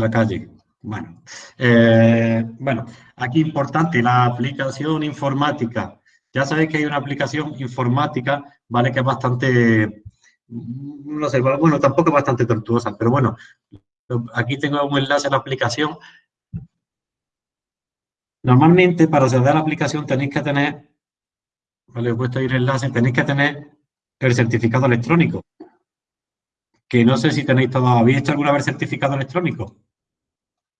la calle. Bueno, eh, bueno, aquí importante, la aplicación informática. Ya sabéis que hay una aplicación informática, ¿vale? Que es bastante, no sé, bueno, tampoco es bastante tortuosa, pero bueno, aquí tengo un enlace a la aplicación. Normalmente, para acceder a la aplicación tenéis que tener, vale, he puesto ahí el enlace, tenéis que tener el certificado electrónico. Que no sé si tenéis todo, ¿habéis hecho alguna vez certificado electrónico?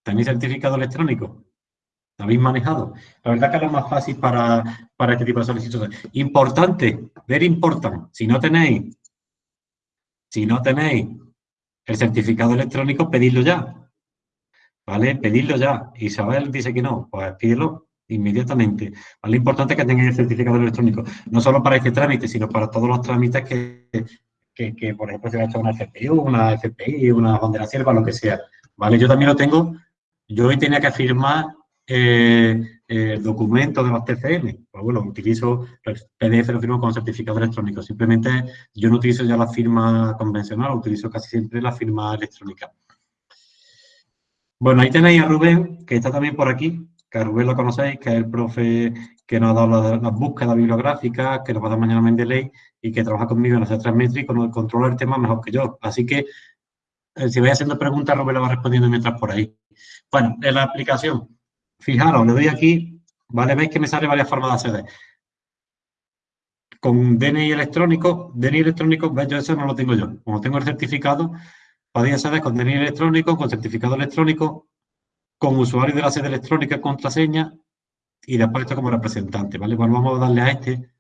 ¿Tenéis certificado electrónico? ¿Lo habéis manejado? La verdad que es lo más fácil para, para este tipo de solicitudes. Importante, ver important. Si no tenéis, si no tenéis el certificado electrónico, pedidlo ya. ¿Vale? Pedidlo ya. Isabel dice que no, pues pídelo inmediatamente. Lo importante es que tengáis el certificado electrónico, no solo para este trámite, sino para todos los trámites que, que, por ejemplo, se va a echar una FPU, una FPI, una bandera sierva, lo que sea. ¿Vale? Yo también lo tengo yo hoy tenía que firmar eh, el documento de los TCM. Pues bueno, utilizo el PDF, lo firmo con certificado electrónico. Simplemente yo no utilizo ya la firma convencional, utilizo casi siempre la firma electrónica. Bueno, ahí tenéis a Rubén, que está también por aquí, que a Rubén lo conocéis, que es el profe que nos ha dado las, búsquedas bibliográficas, que nos va a dar mañana Mendeley y que trabaja conmigo en hacer tres y controla el tema mejor que yo. Así que, eh, si vais haciendo preguntas, Rubén lo va respondiendo mientras por ahí. Bueno, en la aplicación, fijaros, le doy aquí, ¿vale? Veis que me sale varias formas de acceder. Con DNI electrónico, DNI electrónico, ¿ves? Yo eso no lo tengo yo. Como tengo el certificado, podéis acceder con DNI electrónico, con certificado electrónico, con usuario de la sede electrónica, contraseña, y después esto como representante, ¿vale? Bueno, vamos a darle a este.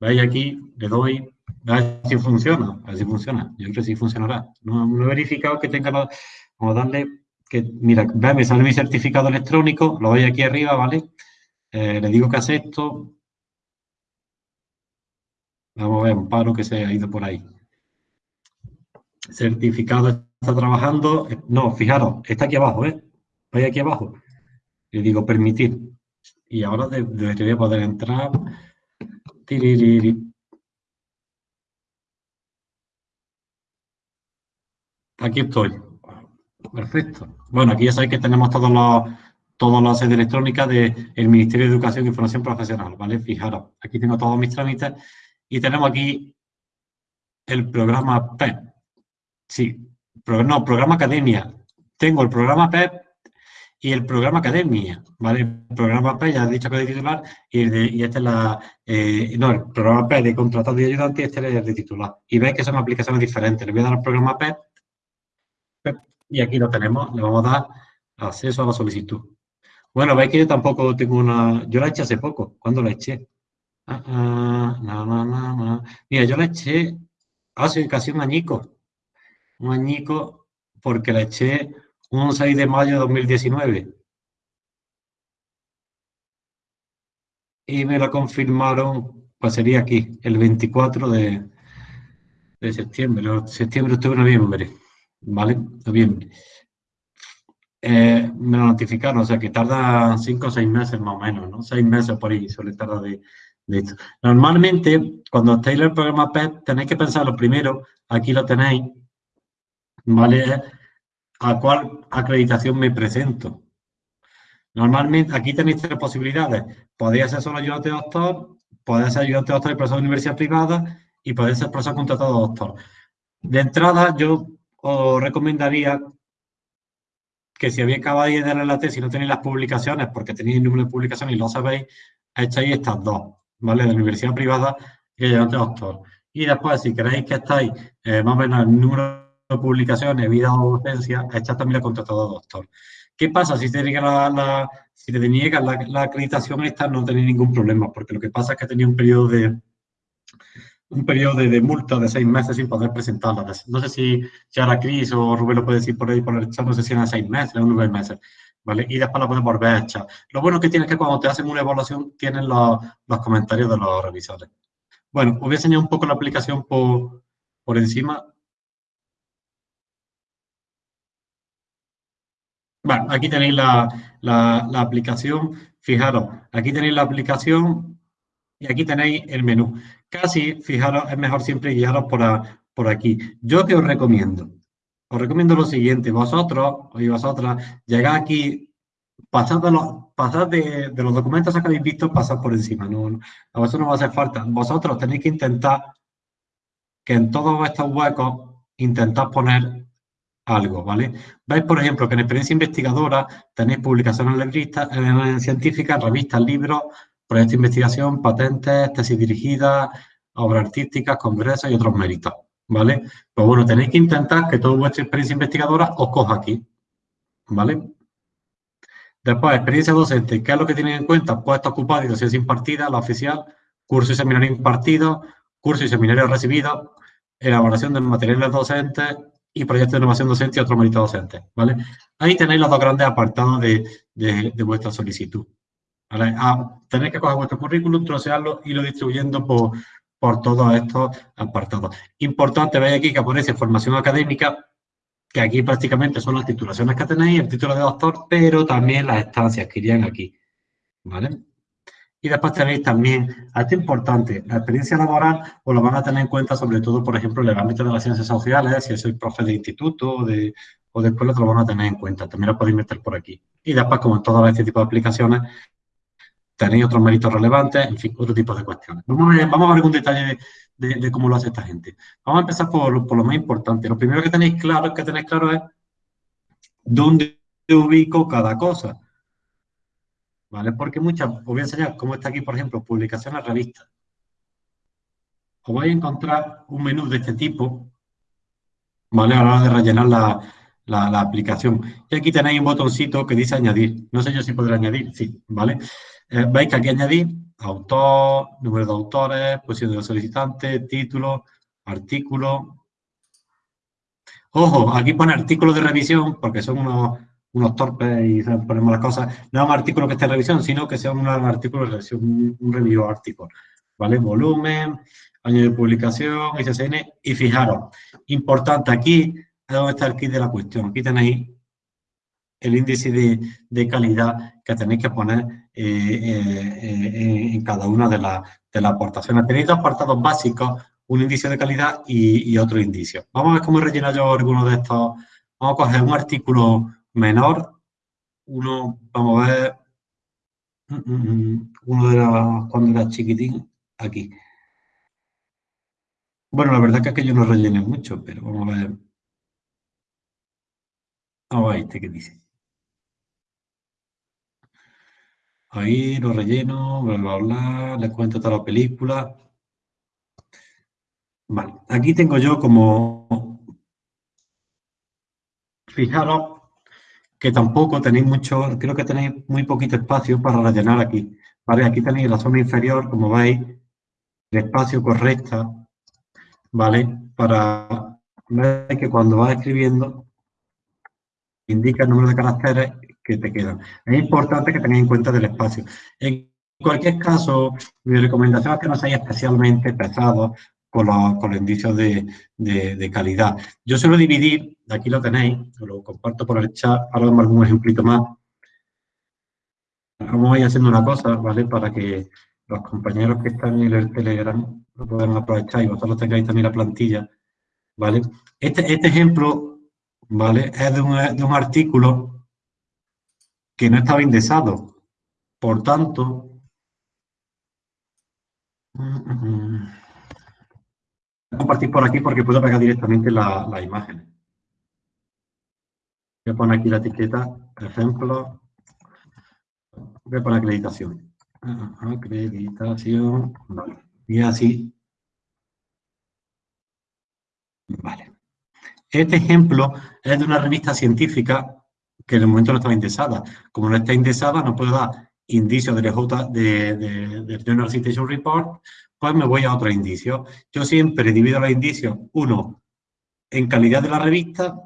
Veis aquí, le doy, a ver si funciona, a ver si funciona. Yo creo que sí funcionará. No, he verificado que tenga, vamos a darle que, mira, ve, me sale mi certificado electrónico, lo doy aquí arriba, ¿vale? Eh, le digo que acepto. Vamos a ver, un paro que se ha ido por ahí. Certificado está trabajando. No, fijaros, está aquí abajo, ¿eh? Voy aquí abajo. Le digo permitir. Y ahora debería poder entrar. Aquí estoy. Perfecto. Bueno, aquí ya sabéis que tenemos todos los, todas las sedes electrónicas del Ministerio de Educación e Información Profesional, ¿vale? Fijaros, aquí tengo todos mis trámites y tenemos aquí el programa PEP. Sí, no, programa Academia. Tengo el programa PEP y el programa Academia, ¿vale? El programa PEP, ya he dicho que es de titular, y, este es la... Eh, no, el programa PEP de contratado y ayudante y este es el de titular. Y veis que son aplicaciones diferentes. Le voy a dar al programa PEP y aquí lo tenemos, le vamos a dar acceso a la solicitud. Bueno, veis que yo tampoco tengo una... Yo la eché hace poco. ¿Cuándo la eché? Ah, ah, Mira, yo la eché hace casi un añico. Un añico porque la eché un 6 de mayo de 2019. Y me la confirmaron, pues sería aquí, el 24 de, de septiembre, septiembre, octubre, noviembre. ¿Vale? Noviembre. Eh, me lo notificaron, o sea que tarda cinco o seis meses más o menos, ¿no? Seis meses por ahí suele tardar de, esto. Normalmente, cuando estáis en el programa PEP, tenéis que pensar lo primero, aquí lo tenéis, ¿vale? ¿A cuál acreditación me presento? Normalmente, aquí tenéis tres posibilidades. Podéis ser solo ayudante doctor, podéis ser ayudante doctor y profesor de universidad privada y podéis ser profesor contratado doctor. De entrada, yo os recomendaría que si habéis acabado de dar la tesis y no tenéis las publicaciones, porque tenéis el número de publicaciones y lo sabéis, echáis estas dos, ¿vale? De la universidad privada y de doctor. Y después, si queréis que estáis eh, más o menos el número de publicaciones, vida o docencia, echad también la contratado doctor. ¿Qué pasa? Si te niega la, si te la, la, acreditación esta, no tenéis ningún problema, porque lo que pasa es que tenía un periodo de, un periodo de, multa de seis meses sin poder presentarla. No sé si, si ahora Cris o Rubén lo puede decir por ahí por el chat, no sé si eran seis meses o nueve meses. ¿Vale? Y después la puedes volver a echar. Lo bueno que tiene es que cuando te hacen una evaluación tienen los, los comentarios de los revisores. Bueno, os voy a enseñar un poco la aplicación por, por encima. Bueno, aquí tenéis la, la aplicación. Fijaros, aquí tenéis la aplicación y aquí tenéis el menú. Casi, fijaros, es mejor siempre guiaros por, por aquí. Yo que os recomiendo, os recomiendo lo siguiente. Vosotros y vosotras llegáis aquí, pasad, de los, pasad de, los documentos que habéis visto, pasad por encima. No, a vosotros no va a hacer falta. Vosotros tenéis que intentar que en todos estos huecos intentad poner algo, ¿vale? Veis, por ejemplo, que en experiencia investigadora tenéis publicaciones en científicas, revistas, libros, proyectos de investigación, patentes, tesis dirigidas, obras artísticas, congresos y otros méritos, ¿vale? Pues bueno, tenéis que intentar que toda vuestra experiencia investigadora os coja aquí, ¿vale? Después, experiencia docente, ¿qué es lo que tienen en cuenta? Puestos ocupados y docencia impartida, la oficial, curso y seminario impartido, curso y seminario recibido, elaboración de materiales docentes y proyectos de innovación docente y otros méritos docentes, ¿vale? Ahí tenéis los dos grandes apartados de, vuestra solicitud. ¿Vale? Ah, tenéis que coger vuestro currículum, trocearlo y lo distribuyendo por, por todos estos apartados. Importante, veis aquí que aparece formación académica, que aquí prácticamente son las titulaciones que tenéis, el título de doctor, pero también las estancias que irían aquí, ¿vale? Y después tenéis también, esto es importante, la experiencia laboral os lo van a tener en cuenta sobre todo, por ejemplo, en el ámbito de las ciencias sociales, si sois profe de instituto o de, o de escuela, te lo van a tener en cuenta. También lo podéis meter por aquí. Y después, como en todos este tipo de aplicaciones, tenéis otros méritos relevantes, en fin, otro tipo de cuestiones. Vamos a ver, vamos detalle de, cómo lo hace esta gente. Vamos a empezar por, por, lo más importante. Lo primero que tenéis claro, que tenéis claro es dónde ubico cada cosa. ¿vale? Porque muchas, os voy a enseñar cómo está aquí, por ejemplo, publicaciones revistas. Os vais a encontrar un menú de este tipo, ¿vale? A la hora de rellenar la, aplicación. Y aquí tenéis un botoncito que dice añadir. No sé yo si podré añadir, sí, ¿vale? Eh, veis que aquí añadir autor, número de autores, posición de los solicitantes, título, artículo. Ojo, aquí pone artículo de revisión porque son unos unos torpes y ponemos las cosas, no es un artículo que esté en revisión, sino que sea un artículo de revisión, un, review artículo, ¿vale? Volumen, año de publicación, ISSN, y fijaros, importante, aquí es donde está el kit de la cuestión, aquí tenéis el índice de, calidad que tenéis que poner eh, eh, eh, en cada una de, de las aportaciones. Tenéis dos apartados básicos, un índice de calidad y, otro indicio. Vamos a ver cómo relleno yo alguno de estos. Vamos a coger un artículo menor, uno, vamos a ver, mm, mm, mm, uno de los, cuando era chiquitín, aquí. Bueno, la verdad es que yo no rellené mucho, pero vamos a ver. Vamos a ver este que dice. Ahí lo relleno, bla, bla, bla, les cuento toda la película. Vale, aquí tengo yo como... Fijaros que tampoco tenéis mucho, creo que tenéis muy poquito espacio para rellenar aquí. ¿vale? Aquí tenéis la zona inferior, como veis, el espacio correcta, ¿vale? Para ver que cuando vas escribiendo indica el número de caracteres que te quedan. Es importante que tengáis en cuenta del espacio. En cualquier caso, mi recomendación es que no seáis especialmente pesados con los, indicios de, calidad. Yo suelo dividir, aquí lo tenéis, lo comparto por el chat, ahora damos algún ejemplito más. Vamos a ir haciendo una cosa, ¿vale? Para que los compañeros que están en el Telegram lo puedan aprovechar y vosotros tengáis también la plantilla, ¿vale? Este, este ejemplo, ¿vale? Es de un, de un artículo que no estaba indexado. Por tanto... Mm, mm, mm compartir por aquí porque puedo pegar directamente la, imagen. Voy a poner aquí la etiqueta, ejemplo. Voy a poner acreditación. Acreditación. Vale. Y así. Vale. Este ejemplo es de una revista científica que en el momento no estaba indexada. Como no está indexada, no puedo dar indicios de, de, de, de Journal Citation Report, pues me voy a otro indicio. Yo siempre divido los indicios, uno, en calidad de la revista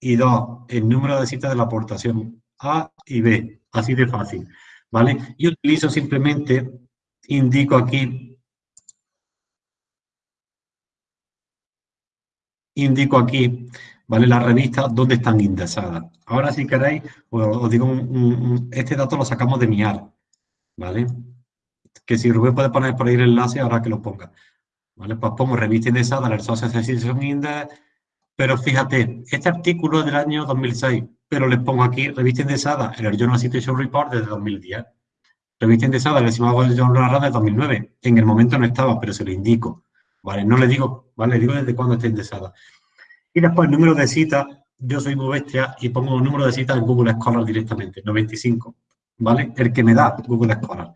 y dos, en número de citas de la aportación A y B, así de fácil, ¿vale? Y utilizo simplemente, indico aquí, indico aquí, ¿vale? Las revistas donde están indexadas. Ahora si queréis, os, digo, este dato lo sacamos de MIAR, ¿vale? que si Rubén puede poner por ahí el enlace, ahora que lo ponga. ¿Vale? Pues pongo revista indexada, el Social Association Index, Pero fíjate, este artículo es del año 2006, pero les pongo aquí revista indexada el Journal Situation Report desde 2010. Revista indexada el Journal Journal de 2009. En el momento no estaba, pero se lo indico. ¿Vale? No le digo, ¿vale? Le digo desde cuándo está indexada. Y después el número de citas, yo soy muy bestia y pongo el número de citas en Google Scholar directamente, 95, ¿vale? El que me da Google Scholar.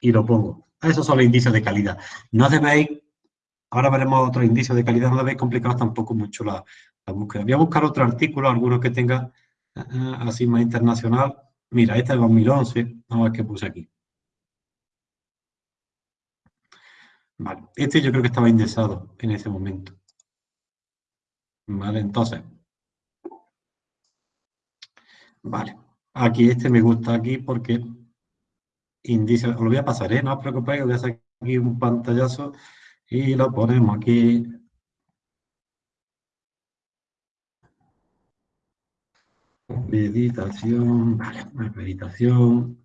Y lo pongo. Esos son los indicios de calidad. No debéis, ahora veremos otros indicios de calidad, no debéis complicar tampoco mucho la, búsqueda. Voy a buscar otro artículo, algunos que tenga eh, así más internacional. Mira, este es de 2011, vamos a ver qué puse aquí. Vale, este yo creo que estaba indexado en ese momento. Vale, entonces. Vale, aquí este me gusta aquí porque indicia, os lo voy a pasar, ¿eh? no os preocupéis, voy a hacer aquí un pantallazo y lo ponemos aquí. Meditación, vale, meditación.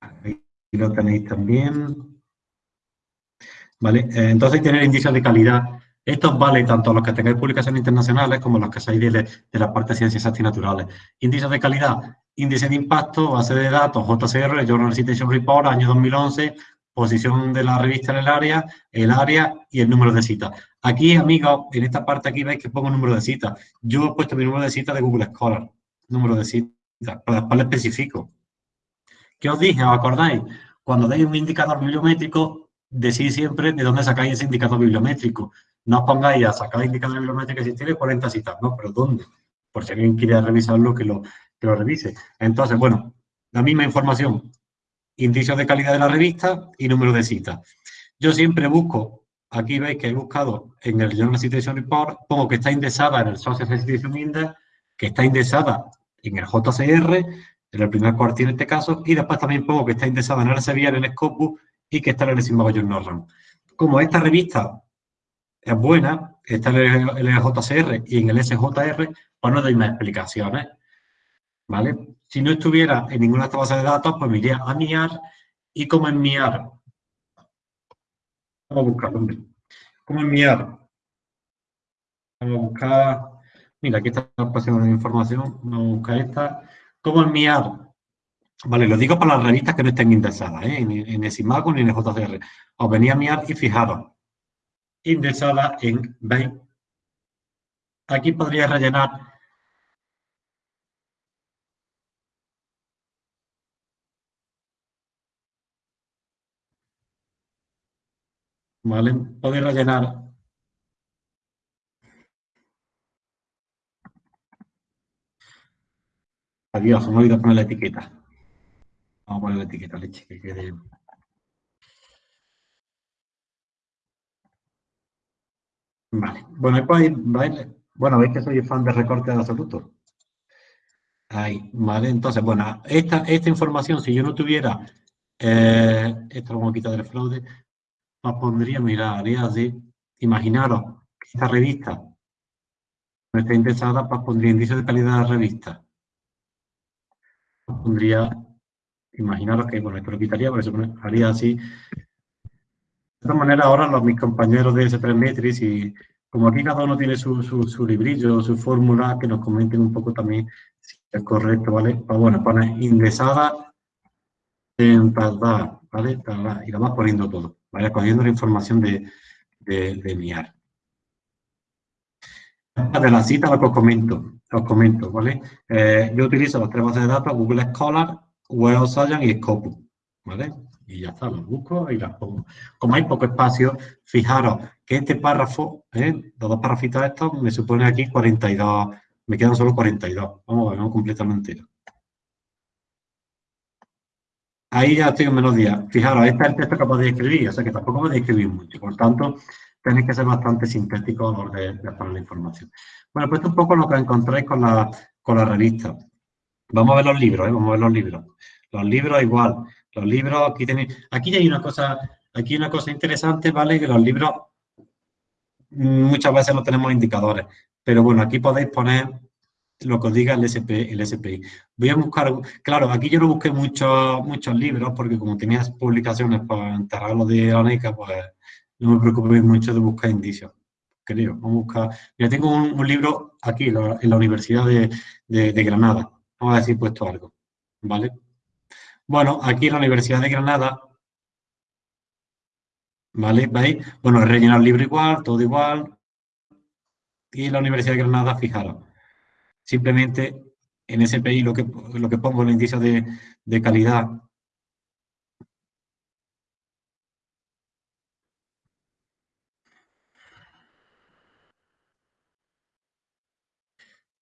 Aquí lo tenéis también. Vale, eh, entonces tener indicios de calidad esto vale tanto a los que tengáis publicaciones internacionales como a los que seáis de, de la parte de ciencias y naturales. Índices de calidad, índice de impacto, base de datos, JCR, Journal Citation Report, año 2011, posición de la revista en el área, el área y el número de citas. Aquí, amigos, en esta parte aquí veis que pongo número de citas. Yo he puesto mi número de citas de Google Scholar, número de citas, para después le especifico. ¿Qué os dije? ¿Os acordáis? Cuando deis un indicador bibliométrico, decís siempre de dónde sacáis ese indicador bibliométrico. No os pongáis a sacar indicadores bibliométricos tiene 40 citas, ¿no? Pero ¿dónde? Por si alguien quiere revisarlo, que lo, que lo revise. Entonces, bueno, la misma información, indicios de calidad de la revista y número de citas. Yo siempre busco, aquí veis que he buscado en el Journal Citation Report, pongo que está indexada en el Social Citation Index, que está indexada en el JCR, en el primer cuartil en este caso, y después también pongo que está indexada en el Elsevier, en el Scopus, y que está en el Simbago Journal Como esta revista es buena, está en el, JCR y en el SJR, pues no doy más explicaciones. ¿Vale? Si no estuviera en ninguna de estas bases de datos, pues me iría a MIAR y como en MIAR. Vamos a buscar, hombre. Como en MIAR. Vamos a buscar. Mira, aquí está la pasión de información. Vamos a buscar esta. Como en MIAR. Vale, lo digo para las revistas que no estén indexadas, ¿eh? en, en el SIMACO ni en el JCR. Os venía a MIAR y fijaros indexada en 20. Aquí podría rellenar ¿Vale? Podéis rellenar Adiós, me he olvidado poner la etiqueta. Vamos a poner la etiqueta, leche, que quede... Vale, bueno, bueno, veis que soy fan de recortes de absoluto. Ahí, vale, entonces, bueno, esta, esta información, si yo no tuviera, eh, esto lo vamos a quitar del fraude, os pondría, mira, haría así, imaginaros que esta revista no está indexada, pues pondría índice de calidad de la revista. pondría, imaginaros que, bueno, esto lo quitaría, pero eso haría así, esta manera, ahora los, mis compañeros de S3 Metrics y como aquí cada uno tiene su, su, librillo, su fórmula, que nos comenten un poco también si es correcto, ¿vale? Pues bueno, pone ingresada en tardar, ¿vale? y la vas poniendo todo, ¿vale? Cogiendo la información de, de, de MIAR. De la cita lo que os comento, os comento, ¿vale? Eh, yo utilizo las tres bases de datos, Google Scholar, Web Science y Scopus, ¿vale? Y ya está, los busco y las pongo. Como hay poco espacio, fijaros que este párrafo, ¿eh? los dos párrafitos estos, me supone aquí 42, me quedan solo 42. Vamos a ver, vamos completamente. Ahí ya estoy en menos días. Fijaros, este es el texto que podéis escribir, o sea que tampoco podéis escribir mucho. Por tanto, tenéis que ser bastante sintéticos a la de, poner la información. Bueno, pues esto es un poco lo que encontráis con la, con la revista. Vamos a ver los libros, ¿eh? vamos a ver los libros. Los libros igual. Los libros, aquí tenéis, aquí hay una cosa, aquí una cosa interesante, ¿vale? Que los libros muchas veces no tenemos indicadores, pero bueno, aquí podéis poner lo que os diga el, SP, el SPI. Voy a buscar, claro, aquí yo no busqué muchos muchos libros, porque como tenías publicaciones para enterrarlo de la NECA, pues no me preocupé mucho de buscar indicios. creo. Vamos a buscar. Mira, tengo un, libro aquí en la, Universidad de, Granada. Vamos a he puesto algo. ¿Vale? Bueno, aquí la Universidad de Granada, ¿vale? ¿Veis? Bueno, rellenar el libro igual, todo igual. Y la Universidad de Granada, fijaros, simplemente en SPI lo que, lo que pongo el índice de, de calidad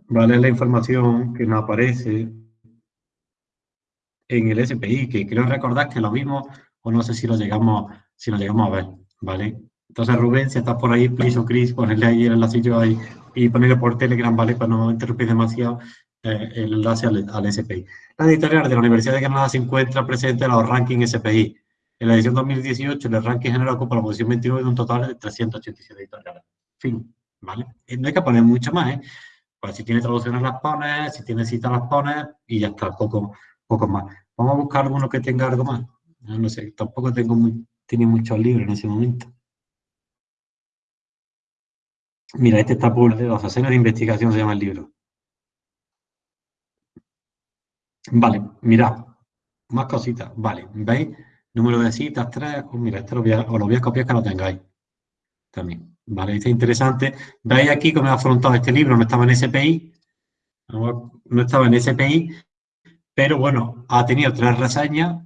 vale la información que nos aparece en el SPI, que creo recordar que lo vimos, o no sé si lo llegamos, si lo llegamos a ver, ¿vale? Entonces, Rubén, si estás por ahí, please o Chris, ponerle ahí el enlace ahí y ponerle por Telegram, ¿vale? Para no interrumpir demasiado eh, el enlace al, SPI. La editorial de la Universidad de Granada se encuentra presente en los rankings SPI. En la edición 2018, el ranking general ocupa la posición 29 de un total de 387 editoriales. Fin, ¿vale? No hay que poner mucho más, ¿eh? Pues si tiene traducciones las pones, si tiene citas las pones y ya está, poco, poco más. Vamos a buscar alguno que tenga algo más. No, sé, tampoco tengo tiene muchos libros en ese momento. Mira, este está publicado, los asenos de investigación se llama el libro. Vale, mirad, más cositas. Vale, ¿veis? Número de citas, tres. Pues mira, este lo voy a, lo voy a copiar que lo tengáis. También. Vale, este es interesante. Veis aquí cómo he afrontado este libro, no estaba en SPI, no estaba en SPI, pero bueno, ha tenido tres reseñas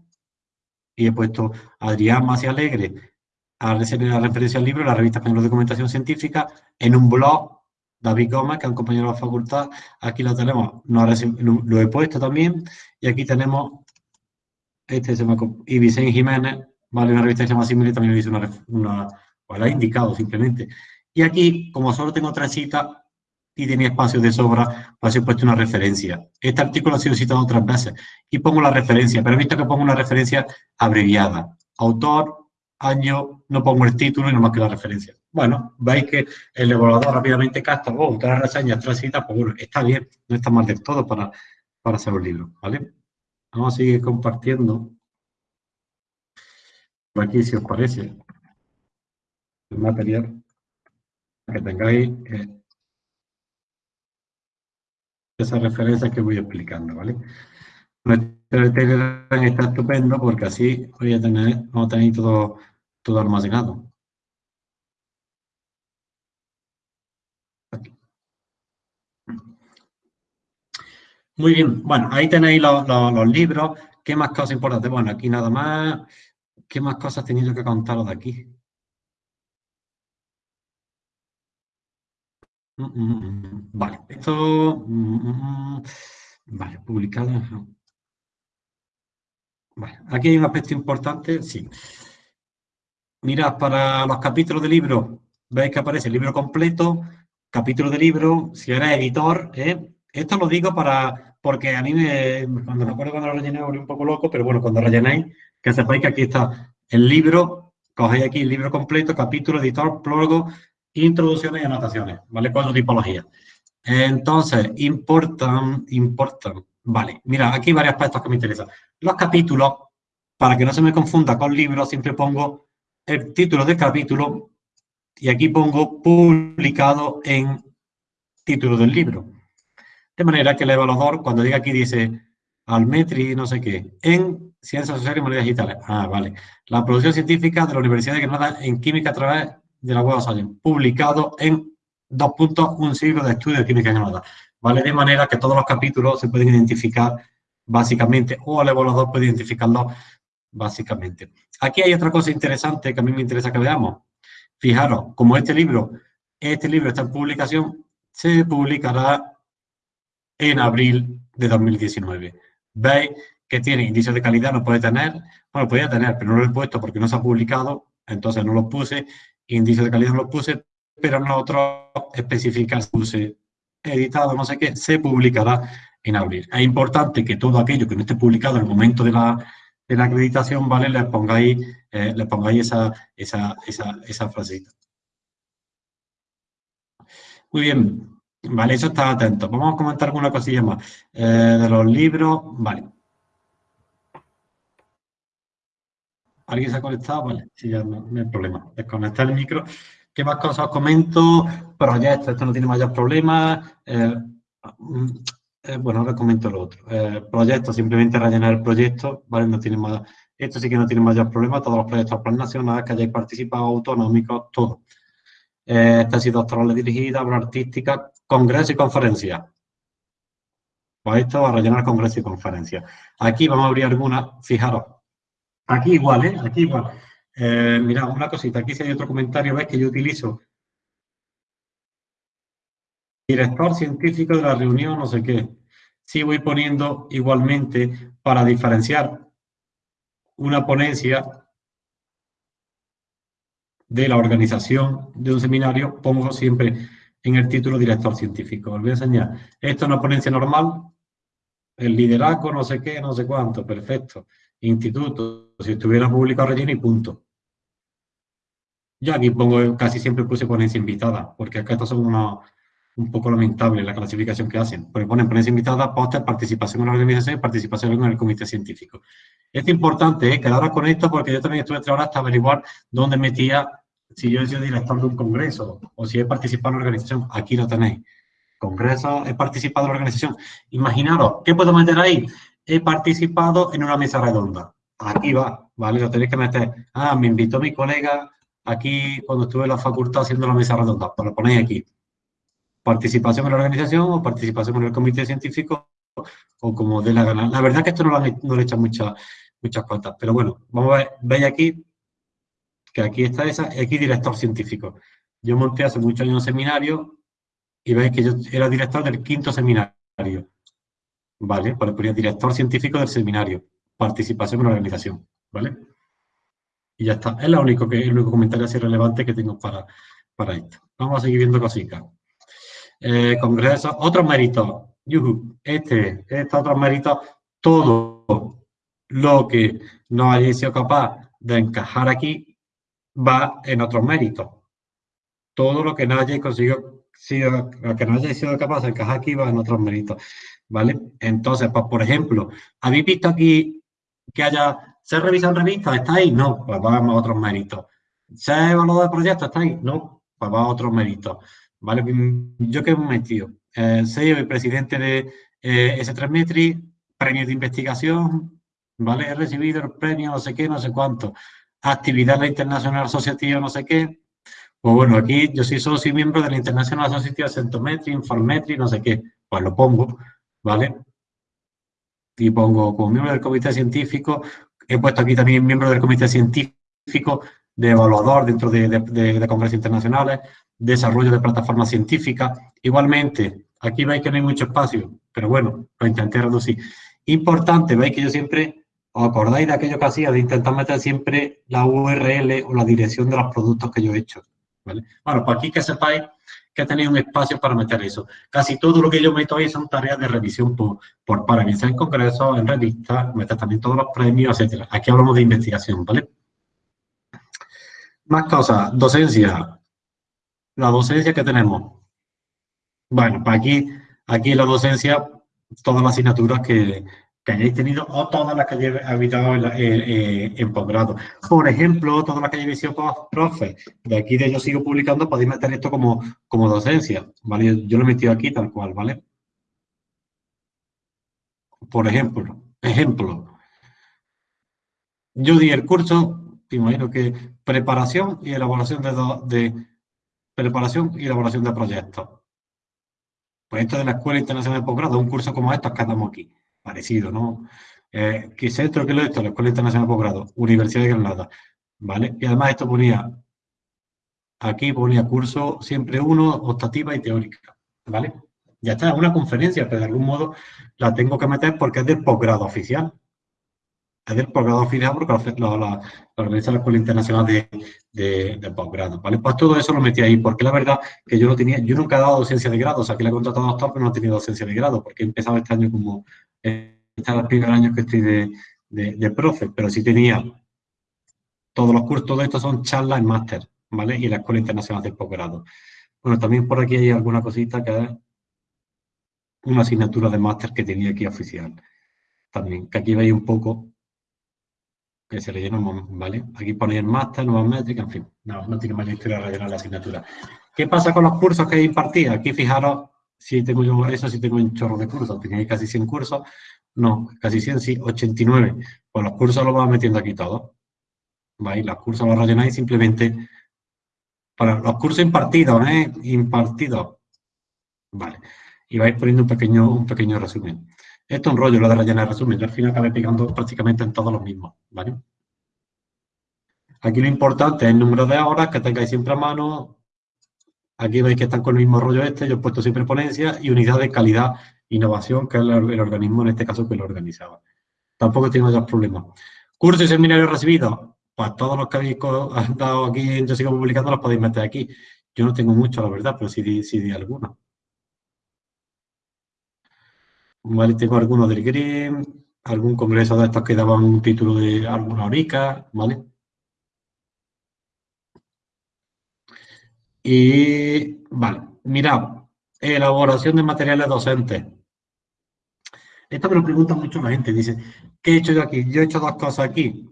y he puesto Adrián Masi Alegre a la referencia al libro, la revista Española de Documentación Científica, en un blog, David Gómez, que es un compañero de la facultad, aquí lo tenemos, lo he puesto también, y aquí tenemos, este y Vicente Jiménez, vale, una revista que se llama Simile, también hizo una, pues la he indicado simplemente. Y aquí, como solo tengo tres citas y tenía espacio de sobra, pues he puesto una referencia. Este artículo ha sido citado otras veces y pongo la referencia, pero he visto que pongo una referencia abreviada. Autor, año, no pongo el título y no más que la referencia. Bueno, veis que el evaluador rápidamente capta, oh, tres reseñas, tres citas, pues bueno, está bien, no está mal del todo para, para hacer un libro, ¿vale? Vamos a seguir compartiendo. Aquí, si os parece material que tengáis eh, esas referencias que voy explicando, ¿vale? Nuestro Telegram está estupendo porque así voy a tener, vamos a tener todo, todo almacenado. Muy bien, bueno, ahí tenéis los, los, libros. ¿Qué más cosas importantes? Bueno, aquí nada más. ¿Qué más cosas he tenido que contaros de aquí? Vale, esto... Vale, publicado. Vale, aquí hay un aspecto importante, sí. Mirad, para los capítulos de libro, veis que aparece el libro completo, capítulo de libro, si eres editor, ¿eh? Esto lo digo para, porque a mí me, cuando me acuerdo cuando lo rellené, un poco loco, pero bueno, cuando rellenéis, que sepáis que aquí está el libro, cogéis aquí el libro completo, capítulo, editor, prólogo, introducciones y anotaciones, ¿vale? Cuatro tipologías. Entonces, importan, importan. Vale, mira, aquí hay varios aspectos que me interesan. Los capítulos, para que no se me confunda con libros, siempre pongo el título del capítulo y aquí pongo publicado en título del libro. De manera que el evaluador, cuando diga aquí, dice Almetri, no sé qué, en Ciencias Sociales y Humanidades Digitales. Ah, vale. La producción científica de la Universidad de Granada en Química a través de la Web of publicado en dos puntos, un siglo de estudio de química Granada. ¿Vale? De manera que todos los capítulos se pueden identificar básicamente, o el evaluador puede identificarlos básicamente. Aquí hay otra cosa interesante que a mí me interesa que veamos. Fijaros, como este libro, este libro está en publicación, se publicará en abril de 2019. ¿Veis que tiene indicios de calidad? No puede tener, bueno, podría tener, pero no lo he puesto porque no se ha publicado, entonces no lo puse índice de calidad lo puse, pero nosotros especificar puse editado, no sé qué, se publicará en abril. Es importante que todo aquello que no esté publicado en el momento de la, de la acreditación, ¿vale? Le pongáis, eh, le pongáis esa, esa, esa, esa frasita. Muy bien, vale, eso está atento. Vamos a comentar alguna cosilla más. Eh, de los libros, vale. ¿Alguien se ha conectado? Vale, sí, ya no, hay problema. Desconectar el micro. ¿Qué más cosas os comento? Proyectos, esto no tiene mayor problemas. Eh, mm, eh, bueno, ahora comento lo otro. Eh, proyectos, simplemente rellenar el proyecto, ¿vale? No tiene más, esto sí que no tiene mayor problema, todos los proyectos plan nacional que hayáis participado, autonómicos, todo. Eh, tesis doctorales dirigidas, obra artística, congreso y conferencia. Pues esto va a rellenar congreso y conferencia. Aquí vamos a abrir algunas, fijaros. Aquí igual, ¿eh? Aquí igual. Eh, mirad, una cosita, aquí si hay otro comentario, ves que yo utilizo director científico de la reunión, no sé qué. Sí voy poniendo igualmente para diferenciar una ponencia de la organización de un seminario, pongo siempre en el título director científico. Os voy a enseñar. Esto es una ponencia normal, el liderazgo, no sé qué, no sé cuánto, perfecto. Instituto, si estuviera público relleno y punto. Yo aquí pongo, casi siempre puse ponencia invitada, porque acá estos son un poco lamentable la clasificación que hacen. Porque ponen ponencia invitada, póster, participación en la organización y participación en el comité científico. Es importante ¿eh? quedaros con esto porque yo también estuve tres horas hasta averiguar dónde metía, si yo he sido director de un congreso o si he participado en la organización. Aquí lo tenéis. Congreso, he participado en la organización. Imaginaros, ¿qué puedo meter ahí? He participado en una mesa redonda. Aquí va, ¿vale? Lo tenéis que meter. Ah, me invitó mi colega aquí cuando estuve en la facultad haciendo la mesa redonda. Pues lo ponéis aquí participación en la organización o participación en el comité científico o como de la gana. La verdad es que esto no, no le echan muchas muchas pero bueno, vamos a ver, veis aquí que aquí está esa, aquí director científico. Yo monté hace muchos años un seminario y veis que yo era director del quinto seminario. ¿Vale? Pues ponía director científico del seminario, participación en la organización, ¿vale? Y ya está. Es lo único que, el único comentario así relevante que tengo para, para esto. Vamos a seguir viendo cositas eh, congresos, otros méritos. Este, este otro mérito, todo lo que no haya sido capaz de encajar aquí va en otros méritos. Todo lo que no haya conseguido, sido, que no sido capaz de encajar aquí va en otros méritos. ¿Vale? Entonces, pues, por ejemplo, ¿habéis visto aquí que haya, se revisan revistas? ¿Está ahí? No, pues vamos a otros méritos. ¿Se ha evaluado el proyecto? ¿Está ahí? No, pues va a otros méritos. ¿vale? Yo que he metido, eh, soy presidente de eh, S3 Metri, premio de investigación, ¿vale? He recibido el premio no sé qué, no sé cuánto. Actividad internacional asociativa, no sé qué. Pues bueno, aquí yo soy socio y miembro de la International Associative Centometry, Informetry, no sé qué. Pues lo pongo, ¿vale? Y pongo como miembro del comité científico, he puesto aquí también miembro del comité científico de evaluador dentro de, de congresos internacionales, desarrollo de plataformas científicas. Igualmente, aquí veis que no hay mucho espacio, pero bueno, lo intenté reducir. Importante, veis que yo siempre, os acordáis de aquello que hacía, de intentar meter siempre la URL o la dirección de los productos que yo he hecho. ¿vale? Bueno, pues aquí que sepáis que tenéis un espacio para meter eso. Casi todo lo que yo meto ahí son tareas de revisión por, por para en congresos, en revistas, meter también todos los premios, etcétera. Aquí hablamos de investigación, ¿vale? Más cosas, docencia la docencia que tenemos. Bueno, pues aquí, aquí la docencia, todas las asignaturas que, que hayáis tenido o todas las que hayáis habitado en, eh, en, posgrado. Por ejemplo, todas las que hayáis sido profe, de aquí de yo sigo publicando, podéis meter esto como, como docencia, ¿vale? Yo lo he metido aquí tal cual, ¿vale? Por ejemplo, ejemplo, yo di el curso, imagino que preparación y elaboración de, de preparación y elaboración de proyectos. Pues esto de la Escuela Internacional de Posgrado, un curso como estos que andamos aquí, parecido, ¿no? Eh, ¿Qué es esto? ¿Qué es esto? La Escuela Internacional de Posgrado, Universidad de Granada, ¿vale? Y además esto ponía, aquí ponía curso siempre uno, optativa y teórica, ¿vale? Ya está, es una conferencia, pero de algún modo la tengo que meter porque es del posgrado oficial, del posgrado final porque la, la, organiza la Escuela Internacional de, de, posgrado, ¿vale? Pues todo eso lo metí ahí, porque la verdad que yo no tenía, yo nunca he dado docencia de grado, o sea, que le he contratado a doctor, pero no he tenido docencia de grado, porque he empezado este año como, este es el primer año que estoy de, de, profe, pero sí tenía todos los cursos, todo esto son charlas en máster, ¿vale? Y la Escuela Internacional de Posgrado. Bueno, también por aquí hay alguna cosita que es una asignatura de máster que tenía aquí oficial. También, que aquí veis un poco que se le llenamos, ¿vale? Aquí ponéis máster, nuevas métricas, en fin, no, no tiene más historia rellenar la asignatura. ¿Qué pasa con los cursos que he impartido? Aquí fijaros, si tengo yo, eso sí tengo un chorro de cursos, tenéis casi 100 cursos, no, casi 100, sí, 89. Pues los cursos los vamos metiendo aquí todos. ¿Vais? Los cursos los rellenáis simplemente para los cursos impartidos, ¿eh? Impartidos. Vale. Y vais poniendo un pequeño, un pequeño resumen. Esto es un rollo, lo de rellenar resumen. Yo al final acabé pegando prácticamente en todos los mismos, ¿vale? Aquí lo importante es el número de horas que tengáis siempre a mano. Aquí veis que están con el mismo rollo este. Yo he puesto siempre ponencia y unidad de calidad innovación, que es el, organismo en este caso que lo organizaba. Tampoco tengo ya problemas. Cursos y seminarios recibidos. Pues todos los que habéis dado aquí Yo Sigo Publicando los podéis meter aquí. Yo no tengo mucho, la verdad, pero sí sí di algunos. Vale, tengo algunos del GRIM, algún congreso de estos que daban un título de alguna horica, ¿vale? Y, vale, mirad, elaboración de materiales docentes. Esto me lo pregunta mucho la gente. Dice, ¿qué he hecho yo aquí? Yo he hecho dos cosas aquí.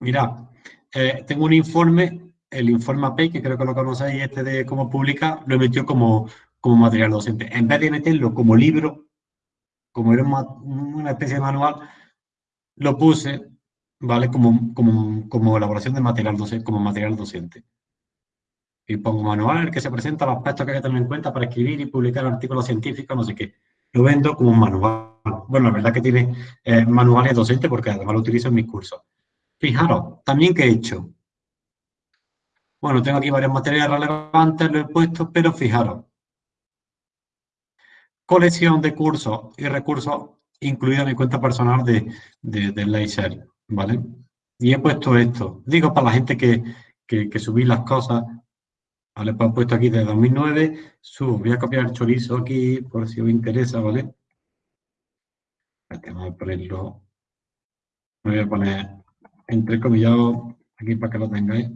Mira, eh, tengo un informe, el informe AP, que creo que lo conocéis, este de cómo publica, lo he metido como, como material docente. En vez de meterlo como libro, como era una, especie de manual, lo puse, ¿vale? Como, como, elaboración de material docente, como material docente. Y pongo manual en el que se presenta los aspectos que hay que tener en cuenta para escribir y publicar artículos científicos, no sé qué lo vendo como un manual. Bueno, la verdad que tiene eh, manuales docentes porque además lo utilizo en mis cursos. Fijaros, también que he hecho. Bueno, tengo aquí varios materiales relevantes, lo he puesto, pero fijaros. Colección de cursos y recursos incluida mi cuenta personal de, de, de ¿vale? Y he puesto esto. Digo para la gente que, que, subí las cosas ¿vale? Pues he puesto aquí de 2009, subo, voy a copiar el chorizo aquí por si os interesa, ¿vale? Vamos a ponerlo, me voy a poner entrecomillado aquí para que lo tengáis.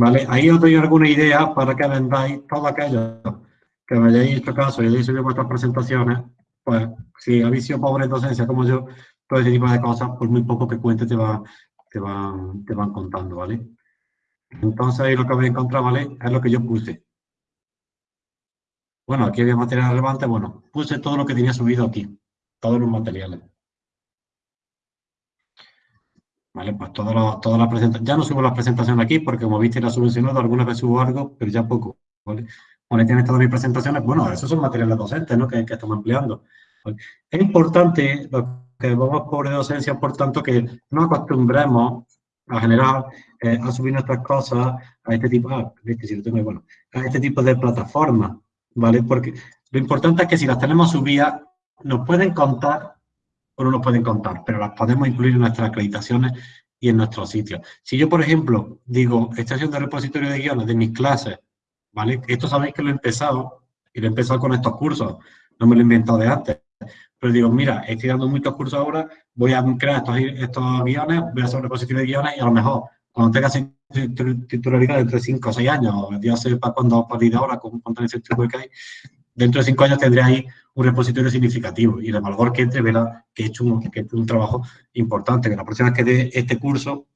¿Vale? Ahí os doy alguna idea para que vendáis todo aquello que me hayáis hecho caso y hayáis subido vuestras presentaciones, pues si habéis sido pobres en docencia como yo, todo ese tipo de cosas, por muy poco que cuente te, va, te, van, te van contando, ¿vale? Entonces ahí lo que voy a encontrar, ¿vale? Es lo que yo puse. Bueno, aquí había material relevante, bueno, puse todo lo que tenía subido aquí, todos los materiales. Vale, pues todas las presentaciones, ya no subo las presentaciones aquí porque como viste las subvencionado, algunas veces subo algo, pero ya poco, ¿vale? Bueno, tienes todas mis presentaciones, bueno, esos son materiales docentes, ¿no? Que, estamos empleando. Es importante, lo que vamos por docencia, por tanto, que no acostumbremos a generar, eh, a subir nuestras cosas a este tipo, ah, lo tengo, bueno, a este tipo de plataformas, ¿vale? Porque lo importante es que si las tenemos subidas, nos pueden contar no nos pueden contar, pero las podemos incluir en nuestras acreditaciones y en nuestros sitios. Si yo, por ejemplo, digo, estoy haciendo repositorio de guiones de mis clases, ¿vale? Esto sabéis que lo he empezado, y lo he empezado con estos cursos, no me lo he inventado de antes. Pero digo, mira, estoy dando muchos cursos ahora, voy a crear estos, guiones, voy a hacer reposición de guiones y a lo mejor cuando tenga titularidad dentro de 5 o 6 años, ya sé para cuándo a partir de ahora, con cuánto tiempo que hay, dentro de 5 años tendré ahí un repositorio significativo y el valor que entre verá que he hecho un, trabajo importante, que la próxima vez que dé este curso,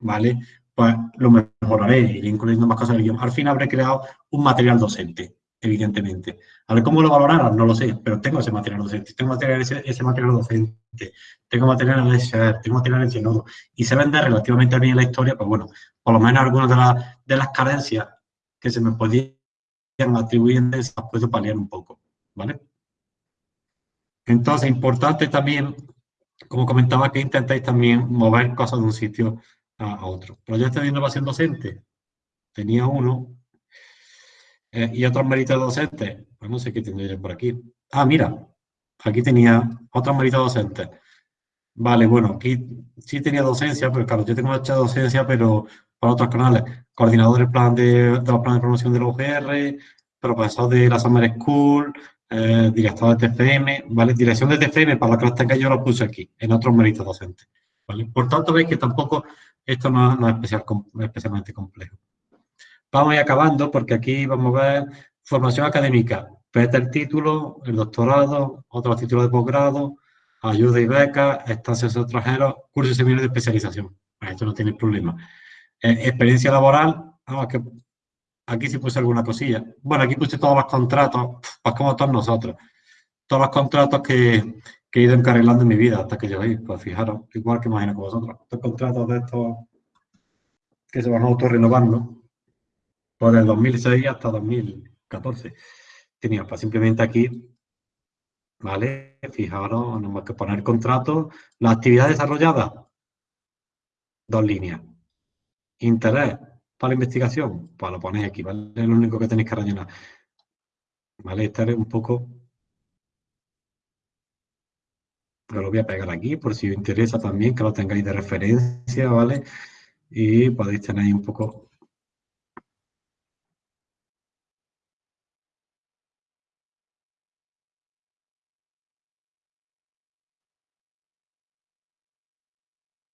¿vale? Pues lo mejoraré, iré incluyendo más cosas. Al fin habré creado un material docente evidentemente. A ver cómo lo valoraron, no lo sé, pero tengo ese material docente, tengo material, ese, material docente, tengo material de share, tengo material en Zenodo, y se vende relativamente bien la historia, pues bueno, por lo menos algunas de, de las carencias que se me podían atribuir las puedo paliar un poco, ¿vale? Entonces, importante también, como comentaba, que intentéis también mover cosas de un sitio a, otro. Proyecto de innovación docente, tenía uno, eh, y otros méritos docentes, pues no sé qué tendría yo por aquí. Ah, mira, aquí tenía otros méritos docentes. Vale, bueno, aquí sí tenía docencia, pero claro, yo tengo mucha docencia, pero para otros canales. Coordinador del plan de, los planes de promoción de la UGR, profesor de la Summer School, eh, director de TFM, ¿vale? Dirección de TFM, para la que tenga yo lo puse aquí, en otros méritos docentes, ¿vale? Por tanto, veis que tampoco esto no, es especial, especialmente complejo. Vamos a ir acabando porque aquí vamos a ver formación académica. Este el título, el doctorado, otros títulos de posgrado, ayuda y becas, estancias extranjeros, cursos y seminarios de especialización. Esto no tiene problema. Eh, experiencia laboral, ah, que aquí sí puse alguna cosilla. Bueno, aquí puse todos los contratos, pues como todos nosotros. Todos los contratos que, que he ido encarrilando en mi vida hasta que lleguéis. Pues fijaros, igual que imagino con vosotros. Estos contratos de estos que se van a autorrenovando por el 2006 hasta 2014. Tenía pues simplemente aquí, ¿vale? Fijaros, no más que poner contrato. La actividad desarrollada, dos líneas. Interés para la investigación, pues lo ponéis aquí, ¿vale? Es lo único que tenéis que rellenar. ¿Vale? Este es un poco... lo voy a pegar aquí por si os interesa también que lo tengáis de referencia, ¿vale? Y podéis tener un poco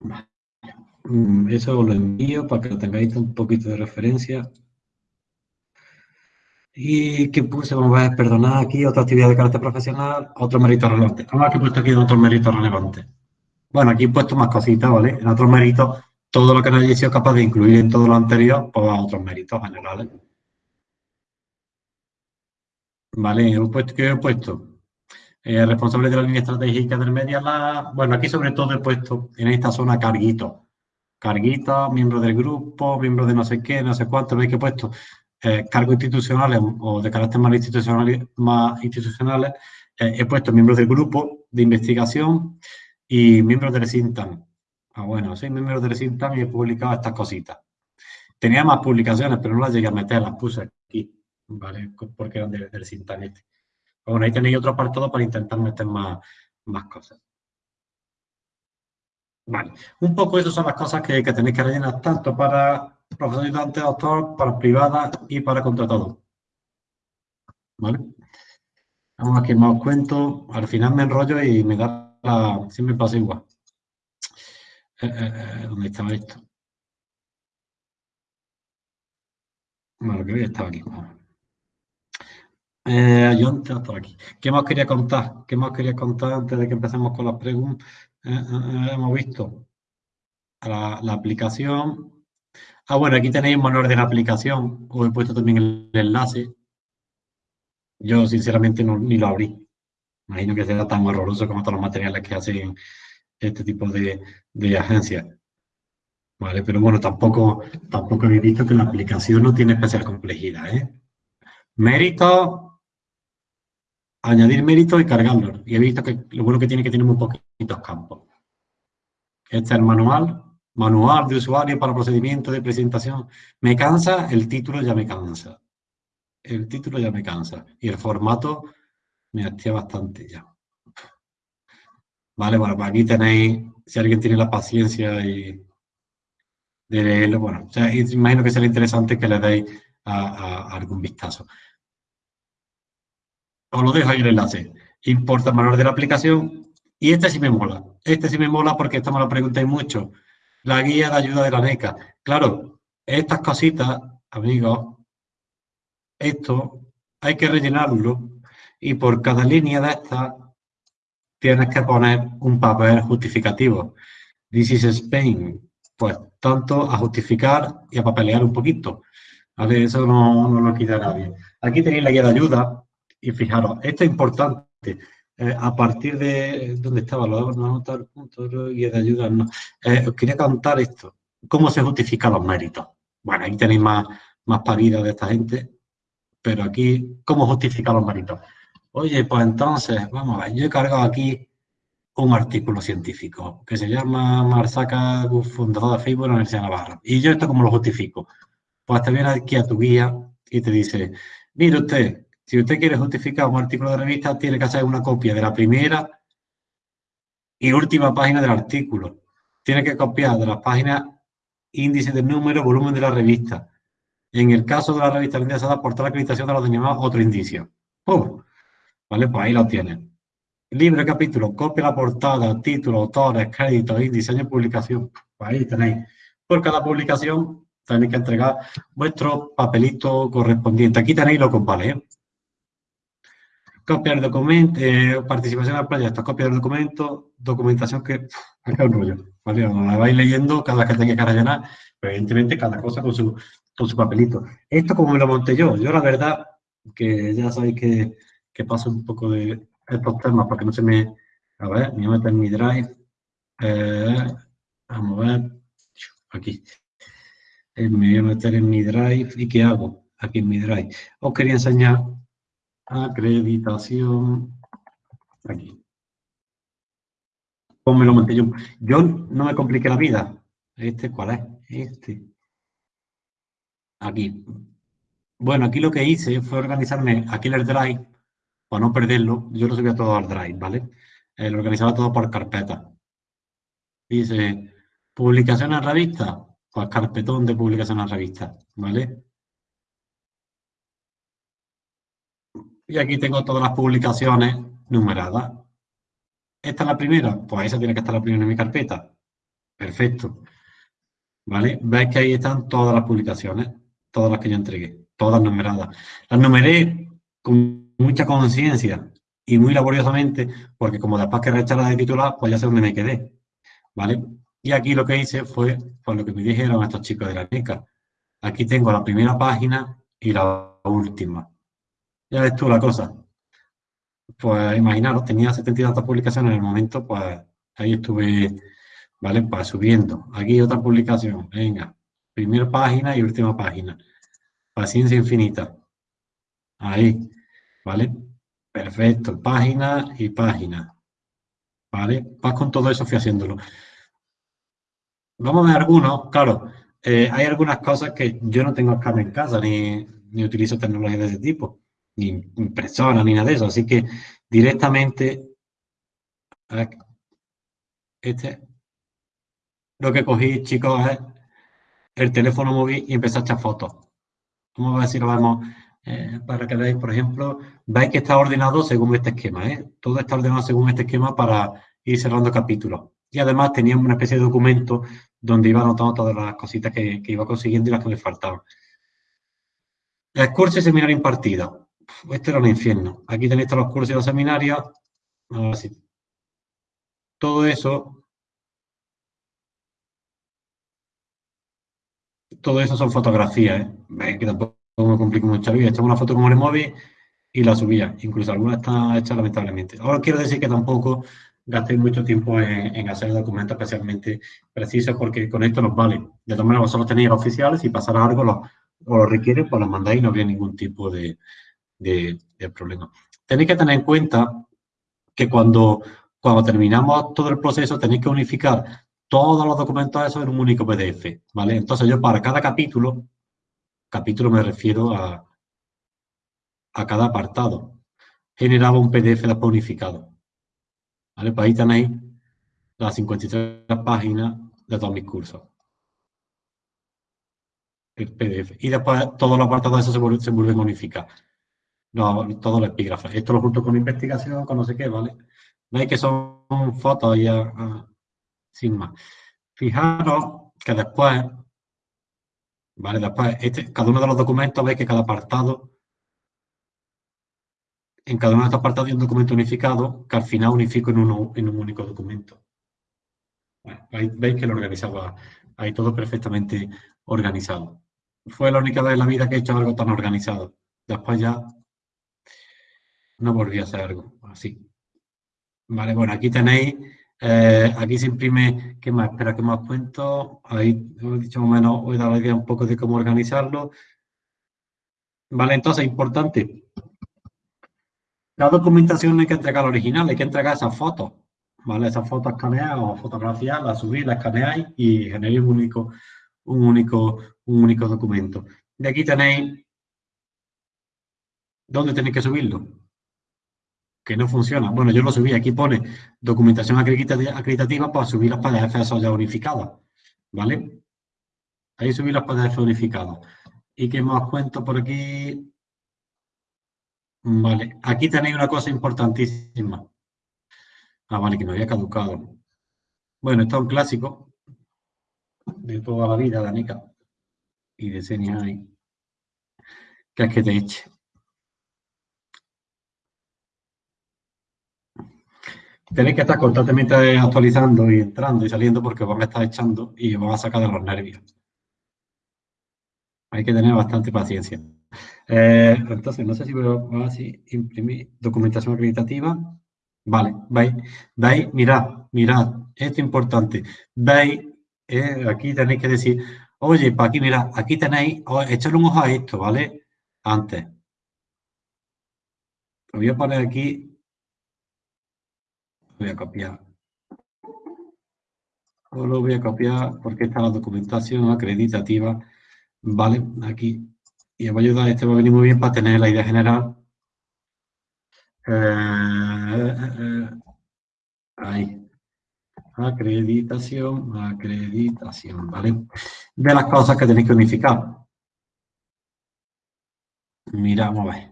Mm, eso os lo envío para que lo tengáis un poquito de referencia. Y que puse, vamos a ver, perdonar aquí, otra actividad de carácter profesional, otro mérito relevante. Vamos a ver que he puesto aquí otro mérito relevante. Bueno, aquí he puesto más cositas, ¿vale? En otros méritos, todo lo que no hayáis sido capaz de incluir en todo lo anterior, pues a otros méritos generales. Vale, ¿qué he puesto? Eh, responsable de la línea estratégica del Media Lab. Bueno, aquí sobre todo he puesto en esta zona carguitos. Carguitos, miembros del grupo, miembros de no sé qué, no sé cuánto, veis que he puesto eh, cargos institucionales o de carácter más institucional, más institucionales. Eh, he puesto miembros del grupo de investigación y miembros del SINTAN. Ah, bueno, soy miembro del SINTAN y he publicado estas cositas. Tenía más publicaciones, pero no las llegué a meter, las puse aquí, ¿vale? Porque eran del SINTAN este. Bueno, ahí tenéis otro apartado para intentar meter más, más cosas. Vale, un poco esas son las cosas que, tenéis que rellenar tanto para profesor ayudante, doctor, para privada y para contratado. ¿Vale? Vamos aquí más os cuento. Al final me enrollo y me da la... Siempre pasa igual. Eh, eh, eh, ¿Dónde estaba esto? Bueno, que estaba aquí. Eh, yo antes aquí. ¿Qué más quería contar? ¿Qué más quería contar antes de que empecemos con las preguntas? Eh, eh, eh, hemos visto la, la, aplicación. Ah, bueno, aquí tenéis un manual de la aplicación. Os he puesto también el enlace. Yo, sinceramente, no, ni lo abrí. Imagino que será tan horroroso como todos los materiales que hacen este tipo de, de agencias. Vale, pero bueno, tampoco, tampoco he visto que la aplicación no tiene especial complejidad. ¿eh? Mérito, añadir méritos y cargarlos. Y he visto que lo bueno que tiene que tener muy poquitos campos. Este es el manual, manual de usuario para procedimiento de presentación. Me cansa, el título ya me cansa. El título ya me cansa. Y el formato me hacía bastante ya. Vale, bueno, pues aquí tenéis, si alguien tiene la paciencia y de leerlo, bueno, o imagino que será interesante que le deis a algún vistazo os lo dejo ahí el enlace. Importa el manual de la aplicación. Y este sí me mola. Este sí me mola porque esta me lo preguntáis mucho. La guía de ayuda de la NECA. Claro, estas cositas, amigos, esto hay que rellenarlo y por cada línea de estas tienes que poner un papel justificativo. This is Spain. Pues tanto a justificar y a papelear un poquito. Eso no, no lo quita nadie. Aquí tenéis la guía de ayuda, y fijaros, esto es importante. Eh, a partir de dónde estaba, lo vamos a anotar punto y de ayuda. Eh, os quería contar esto. ¿Cómo se justifican los méritos? Bueno, ahí tenéis más, más paridas de esta gente, pero aquí, ¿cómo justificar los méritos? Oye, pues entonces, vamos a ver, yo he cargado aquí un artículo científico que se llama Marsaca, fundador de Facebook de la Universidad de Navarra. Y yo esto cómo lo justifico. Pues te viene aquí a tu guía y te dice, mire usted, si usted quiere justificar un artículo de revista, tiene que hacer una copia de la primera y última página del artículo. Tiene que copiar de las páginas índice de número, volumen de la revista. En el caso de la revista interesada, aportar la acreditación de los denominados otro indicio. ¡Pum! ¿Vale? Pues ahí lo tienen. Libre capítulo, copia la portada, título, autores, créditos, índice, año de publicación. Pues ahí tenéis. Por cada publicación tenéis que entregar vuestro papelito correspondiente. Aquí tenéis lo vale. ¿eh? Copiar documento, eh, participación el proyecto, copia del documento, documentación que acá un rollo, ¿vale? La vais leyendo cada que tenga que rellenar, evidentemente cada cosa con su, con su papelito. Esto como me lo monté yo, yo la verdad que ya sabéis que, que paso un poco de estos temas porque no se me... A ver, me voy a meter en mi drive. Eh, vamos a ver. Aquí. Eh, me voy a meter en mi drive. ¿Y qué hago? Aquí en mi drive. Os quería enseñar acreditación. Aquí. ¿Cómo me lo monté yo? Yo no me compliqué la vida. ¿Este cuál es? Este. Aquí. Bueno, aquí lo que hice fue organizarme aquí el Drive, para no perderlo, yo lo subía todo al Drive, ¿vale? Eh, lo organizaba todo por carpeta. Dice, publicación en revista, pues carpetón de publicación en revista, ¿vale? Y aquí tengo todas las publicaciones numeradas. ¿Esta es la primera? Pues esa tiene que estar la primera en mi carpeta. Perfecto. ¿Vale? Veis que ahí están todas las publicaciones, todas las que yo entregué, todas numeradas. Las numeré con mucha conciencia y muy laboriosamente, porque como después que la de titular, pues ya sé dónde me quedé. ¿Vale? Y aquí lo que hice fue, pues lo que me dijeron estos chicos de la NECA. Aquí tengo la primera página y la última. Ya ves tú la cosa. Pues imaginaros, tenía 72 publicaciones en el momento, pues ahí estuve, ¿vale? Pues subiendo. Aquí otra publicación, venga. Primera página y última página. Paciencia infinita. Ahí, ¿vale? Perfecto, página y página. ¿Vale? Vas con todo eso fui haciéndolo. Vamos a ver algunos, claro, eh, hay algunas cosas que yo no tengo acá en casa, ni, ni utilizo tecnología de ese tipo ni impresora, ni nada de eso. Así que directamente, este, lo que cogí, chicos, es el teléfono móvil y empecé a echar fotos. Vamos a ver si eh, para que veáis, por ejemplo, veis que está ordenado según este esquema. ¿eh? Todo está ordenado según este esquema para ir cerrando capítulos. Y además teníamos una especie de documento donde iba anotando todas las cositas que, iba consiguiendo y las que me faltaban. El curso y seminario impartido este era un infierno. Aquí tenéis todos los cursos y los seminarios. Todo eso, todo eso son fotografías, ¿eh? que tampoco me complico mucho la vida. Echaba una foto con el móvil y la subía. Incluso alguna está hecha lamentablemente. Ahora quiero decir que tampoco gastéis mucho tiempo en, hacer documentos especialmente precisos porque con esto nos vale. De todas maneras, vosotros tenéis oficiales, si pasara algo o lo requiere, pues los mandáis y no habría ningún tipo de, de, problema. Tenéis que tener en cuenta que cuando, cuando terminamos todo el proceso tenéis que unificar todos los documentos esos en un único PDF, ¿vale? Entonces yo para cada capítulo, capítulo me refiero a, a cada apartado, generaba un PDF después unificado, ¿vale? Pues ahí tenéis las 53 páginas de todos mis cursos. El PDF. Y después todos los apartados de eso se vuelven, se vuelven a unificar. No, todo el epígrafe. Esto lo junto con investigación, con no sé qué, ¿vale? Veis que son fotos ya, ah, sin más. Fijaros que después, ¿vale? Después, este, cada uno de los documentos, veis que cada apartado, en cada uno de estos apartados hay un documento unificado que al final unifico en, uno, en un único documento. veis que lo organizaba ahí todo perfectamente organizado. Fue la única vez en la vida que he hecho algo tan organizado. Después ya no volví a hacer algo así. Vale, bueno, aquí tenéis, eh, aquí se imprime, ¿qué más? Espera que más cuento. Ahí he dicho o menos, os he dado la idea un poco de cómo organizarlo. Vale, entonces, importante. La documentación hay que entregar original, hay que entregar esas fotos. ¿Vale? Esas fotos escaneadas o fotografías, las subís, las escaneáis y generáis un único, un único, un único documento. De aquí tenéis dónde tenéis que subirlo que no funciona. Bueno, yo lo subí, aquí pone documentación acreditativa para subir las PDF ya unificadas, ¿vale? Ahí subí las PDF unificadas. ¿Y qué más cuento por aquí? Vale, aquí tenéis una cosa importantísima. Ah, vale, que me había caducado. Bueno, esto es un clásico de toda la vida, Danica, y de ahí. que es que te eche. Tenéis que estar constantemente actualizando y entrando y saliendo porque van a estar echando y van a sacar de los nervios. Hay que tener bastante paciencia. Eh, entonces, no sé si a así, imprimir documentación acreditativa. Vale, veis, veis, mirad, mirad, esto es importante. Veis, eh, aquí tenéis que decir, oye, para aquí, mirad, aquí tenéis, echarle un ojo a esto, ¿vale? Antes. Lo voy a poner aquí, voy a copiar. O lo voy a copiar porque está la documentación acreditativa, ¿vale? Aquí y os va a ayudar, este va a venir muy bien para tener la idea general. Eh, eh, eh, ahí. Acreditación, acreditación, ¿vale? De las cosas que tenéis que unificar. Mira, vamos a ver.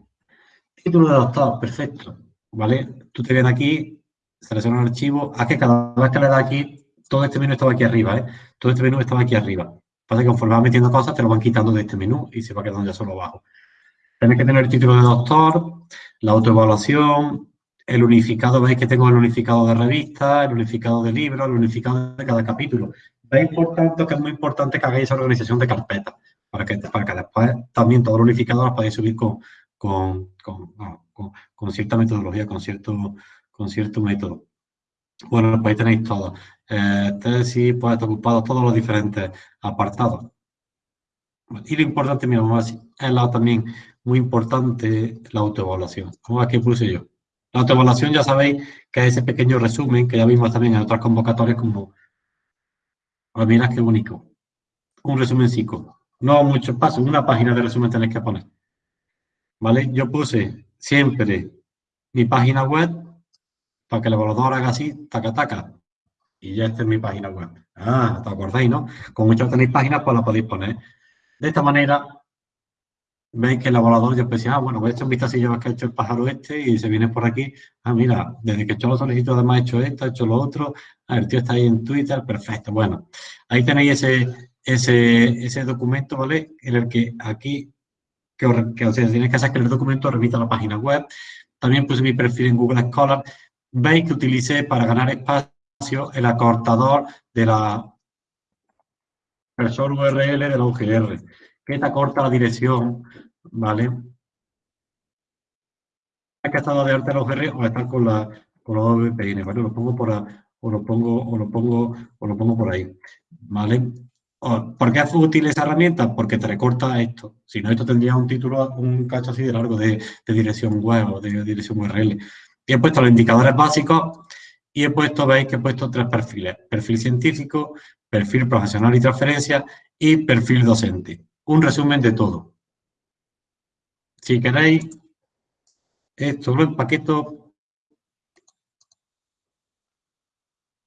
Título de doctor, perfecto. ¿Vale? Tú te vienes aquí, seleccionas el archivo. Haz que cada vez que le das aquí, todo este menú estaba aquí arriba, ¿eh? Todo este menú estaba aquí arriba. Pasa que conforme vas metiendo cosas, te lo van quitando de este menú y se va quedando ya solo abajo. Tienes que tener el título de doctor, la autoevaluación, el unificado, veis que tengo el unificado de revista, el unificado de libros, el unificado de cada capítulo. Veis, por tanto, que es muy importante que hagáis esa organización de carpetas, para que, para que después también todo el unificado lo podáis subir con, con, con, cierta metodología, con cierto, con cierto método. Bueno, pues ahí tenéis todo. Eh, tesis, pues está ocupado todos los diferentes apartados. Y lo importante, mira, vamos es la, también muy importante la autoevaluación. Como aquí puse yo. La autoevaluación ya sabéis que es ese pequeño resumen que ya vimos también en otras convocatorias como, pues mira qué bonito. Un resumen psico. No muchos pasos, una página de resumen tenéis que poner. ¿Vale? Yo puse siempre mi página web para que el evaluador haga así, taca, taca. Y ya esta es mi página web. Ah, ¿te acordáis, no? Como muchos tenéis páginas, pues la podéis poner. De esta manera, veis que el evaluador ya decir, ah, bueno, voy a echar un vistacillo que ha hecho el pájaro este y se viene por aquí. Ah, mira, desde que he hecho los solicitudes además he hecho esto, he hecho lo otro. Ah, el tío está ahí en Twitter, perfecto. Bueno, ahí tenéis ese, ese, ese documento, ¿vale? En el que aquí, que, que o sea, tienes que hacer que el documento remita a la página web. También puse mi perfil en Google Scholar veis que utilicé para ganar espacio el acortador de la persona URL de la UGR, que te acorta la dirección, ¿vale? Que estar de arte la UGR o estar con la con los VPN, ¿vale? Lo pongo por o lo pongo o lo pongo o lo pongo por ahí, ¿vale? ¿Por qué es útil esa herramienta? Porque te recorta esto. Si no, esto tendría un título, un cacho así de largo de, de dirección web o de dirección URL. He puesto los indicadores básicos y he puesto, veis que he puesto tres perfiles. Perfil científico, perfil profesional y transferencia y perfil docente. Un resumen de todo. Si queréis, esto lo empaqueto.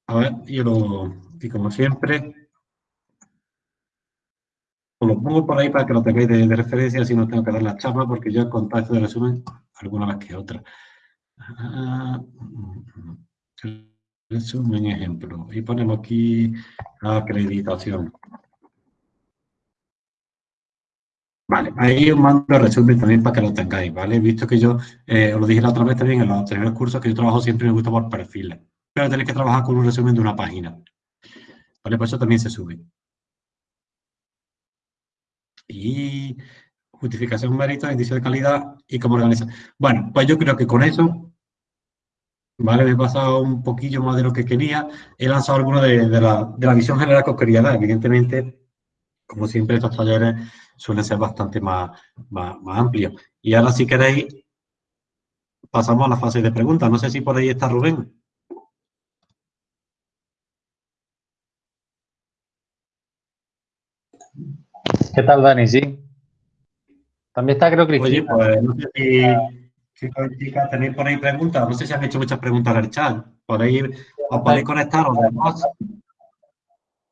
A ver, yo lo, y como siempre, os lo pongo por ahí para que lo tengáis de, referencia, si no tengo que dar la charla, porque yo he contado esto de resumen alguna vez que otra. Resumen ejemplo. Y ponemos aquí acreditación. Vale, ahí os mando el resumen también para que lo tengáis, ¿vale? Visto que yo, eh, os lo dije la otra vez también en los anteriores cursos, que yo trabajo siempre me gusta por perfiles. Pero tenéis que trabajar con un resumen de una página. ¿Vale? Por eso también se sube. Y justificación mérito, indicio de calidad y cómo organizar. Bueno, pues yo creo que con eso ¿vale? Me he pasado un poquillo más de lo que quería. He lanzado alguno de, la, visión general que os quería dar. Evidentemente, como siempre, estos talleres suelen ser bastante más, más, amplios. Y ahora, si queréis, pasamos a la fase de preguntas. No sé si por ahí está Rubén. ¿Qué tal, Dani? Sí. También está, creo, Cristina. Oye, pues no sé si Chicos y chicas, tenéis por ahí preguntas. No sé si han hecho muchas preguntas en el chat. Podéis, os podéis conectar los demás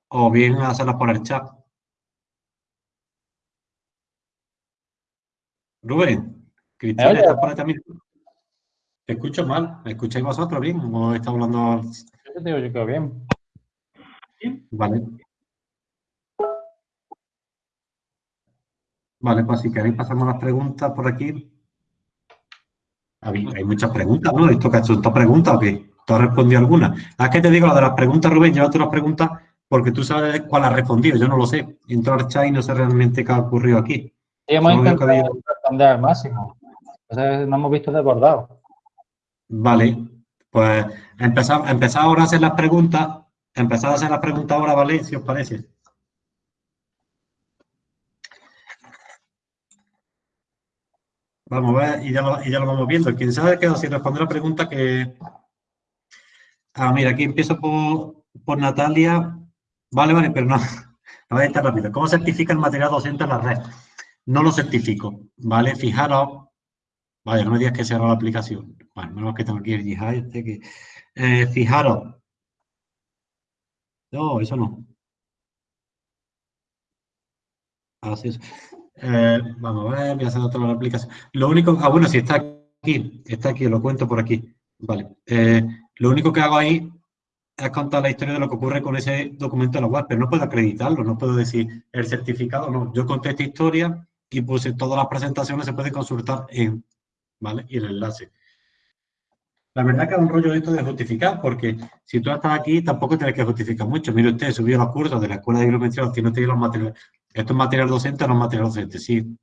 o bien hacerlas por el chat. Rubén, Cristina, ¿estás por ahí también? Te escucho mal. ¿Me escucháis vosotros bien o está hablando? Yo te digo, yo creo bien. Vale. Vale, pues si queréis pasamos las preguntas por aquí. Hay muchas preguntas, ¿no? ¿Esto que ha hecho esta pregunta o qué? tú has respondido alguna. Es que te digo, lo de las preguntas, Rubén, llévate las preguntas porque tú sabes cuál ha respondido, yo no lo sé. Entro al chat y no sé realmente qué ha ocurrido aquí. Sí, hemos intentado responder al máximo. Entonces, no hemos visto desbordado. Vale, pues empezamos ahora a hacer las preguntas. Empezad a hacer las preguntas ahora, ¿vale? Si os parece. Vamos a ver, y ya lo, y ya lo vamos viendo. Quien sabe que si responder la pregunta que... Ah, mira, aquí empiezo por, por Natalia. Vale, vale, pero no, no voy a estar rápido. ¿Cómo certifica el material docente en la red? No lo certifico, ¿vale? Fijaros, vaya, no me digas que sea la aplicación. Bueno, menos que tengo aquí el Jihad este que... Eh, fijaros. No, eso no. Así es. Eh, vamos a ver, voy a hacer otra aplicación. Lo único, ah, bueno, si está aquí, está aquí, lo cuento por aquí. Vale. Eh, lo único que hago ahí es contar la historia de lo que ocurre con ese documento de la web, pero no puedo acreditarlo, no puedo decir el certificado, no. Yo conté esta historia y puse todas las presentaciones se pueden consultar en, ¿vale? Y el enlace. La verdad que es un rollo esto de justificar, porque si tú estás aquí tampoco tienes que justificar mucho. Mire usted, subió los cursos de la Escuela de Bibliometría, si no tiene los materiales. ¿Esto es material docente o no material docente? Sí.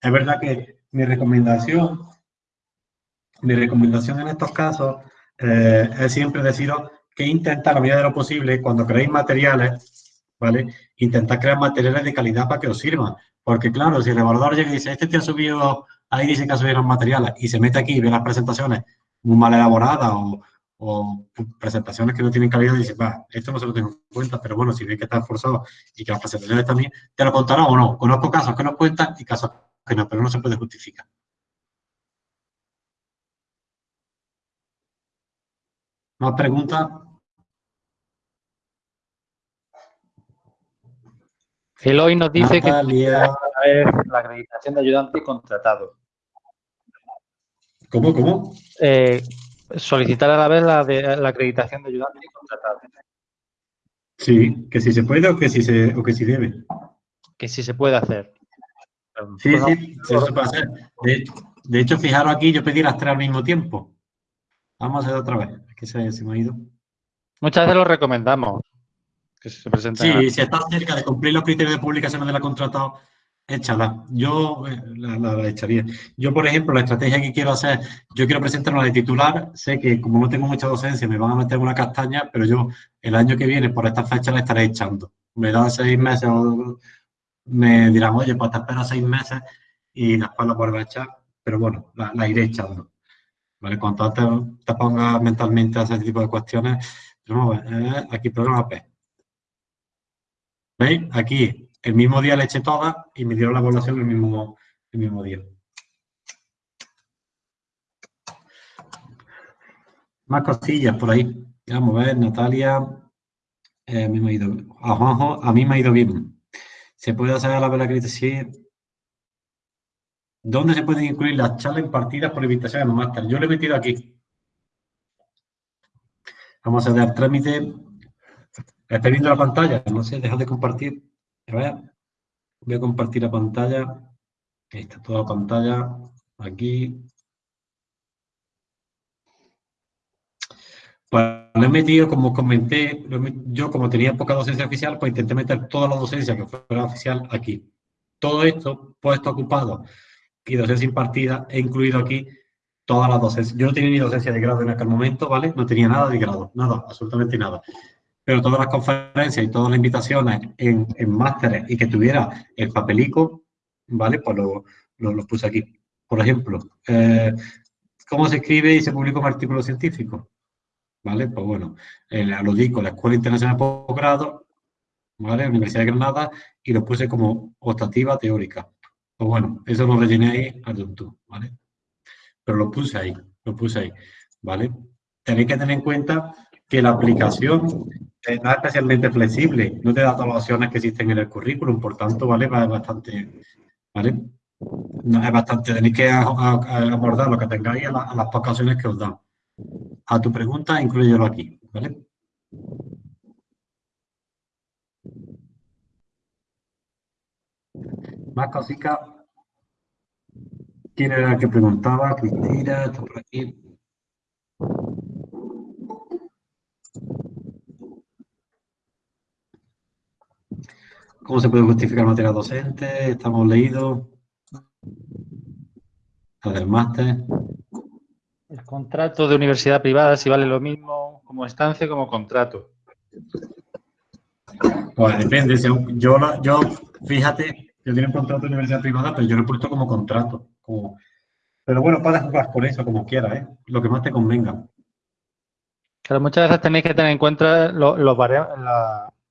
Es verdad que mi recomendación, mi recomendación en estos casos eh, es siempre deciros que intenta, la medida de lo posible, cuando creéis materiales, ¿vale? Intentar crear materiales de calidad para que os sirvan. Porque claro, si el evaluador llega y dice, este te ha subido, ahí dice que ha subido los materiales, y se mete aquí y ve las presentaciones muy mal elaboradas o, presentaciones que no tienen calidad, y dice, va, esto no se lo tengo en cuenta, pero bueno, si ve que está esforzado y que las presentaciones también, te lo contará o no. Conozco casos que nos cuentan y casos que no, pero no se puede justificar. ¿Más preguntas? Eloy nos dice que la acreditación de ayudante y contratado. ¿Cómo, cómo? Eh, solicitar a la vez la, de, la acreditación de ayudante y contratado. Sí, que si se puede o que si se o que si debe. Que si se puede hacer. Sí, sí, eso se puede hacer. De, hecho, fijaros aquí, yo pedí las tres al mismo tiempo. Vamos a hacer otra vez, que se, se me ha ido. Muchas veces lo recomendamos. Que se sí, si estás cerca de cumplir los criterios de publicación de la contratado, échala. Yo eh, la, echaría. Yo, por ejemplo, la estrategia que quiero hacer, yo quiero presentar de titular, sé que como no tengo mucha docencia me van a meter una castaña, pero yo el año que viene, por esta fecha, la estaré echando. Me dan seis meses o me dirán, oye, pues te espero seis meses y después la vuelvo a echar, pero bueno, la, iré echando. ¿Vale? Cuanto antes te pongas mentalmente a ese tipo de cuestiones, ver, eh, aquí programa P. ¿Veis? Aquí el mismo día le eché todas y me dieron la evaluación el mismo, el mismo día. Más cosillas por ahí. Vamos a ver, Natalia. Eh, a, mí me ha ido, a Juanjo, a mí me ha ido bien. ¿Se puede hacer la vela Sí. ¿Dónde se pueden incluir las charlas impartidas por invitación a los máster? Yo lo he metido aquí. Vamos a dar trámite. Estoy viendo la pantalla. No sé, deja de compartir. Voy a compartir la pantalla. Ahí está toda la pantalla. Aquí. Pues lo he metido, como comenté, yo como tenía poca docencia oficial, pues intenté meter toda la docencia que fuera oficial aquí. Todo esto, puesto ocupado y docencia impartida, he incluido aquí todas las docencias. Yo no tenía ni docencia de grado en aquel momento, ¿vale? No tenía nada de grado, nada, absolutamente nada pero todas las conferencias y todas las invitaciones en, en másteres y que tuviera el papelico, ¿vale? Pues lo, lo, puse aquí. Por ejemplo, eh, ¿cómo se escribe y se publica un artículo científico? ¿Vale? Pues bueno, lo digo, la Escuela Internacional de Posgrado, ¿vale? Universidad de Granada, y lo puse como optativa teórica. Pues bueno, eso lo rellené ahí ¿vale? Pero lo puse ahí, lo puse ahí, ¿vale? Tenéis que tener en cuenta que la aplicación es especialmente flexible, no te da todas las opciones que existen en el currículum, por tanto, ¿vale? Va bastante, ¿vale? No, es bastante, tenéis que abordar lo que tengáis a, las pocas opciones que os dan. A tu pregunta, incluyelo aquí, ¿vale? Más cositas. ¿Quién era el que preguntaba? Cristina, está por aquí. ¿Cómo se puede justificar materia docente? Estamos leídos. La del máster. El contrato de universidad privada, si vale lo mismo como estancia como contrato. Pues depende. Yo, yo fíjate, yo tengo un contrato de universidad privada, pero yo lo he puesto como contrato. pero bueno, puedes jugar por eso como quieras, ¿eh? lo que más te convenga. Pero muchas veces tenéis que tener en cuenta los, los,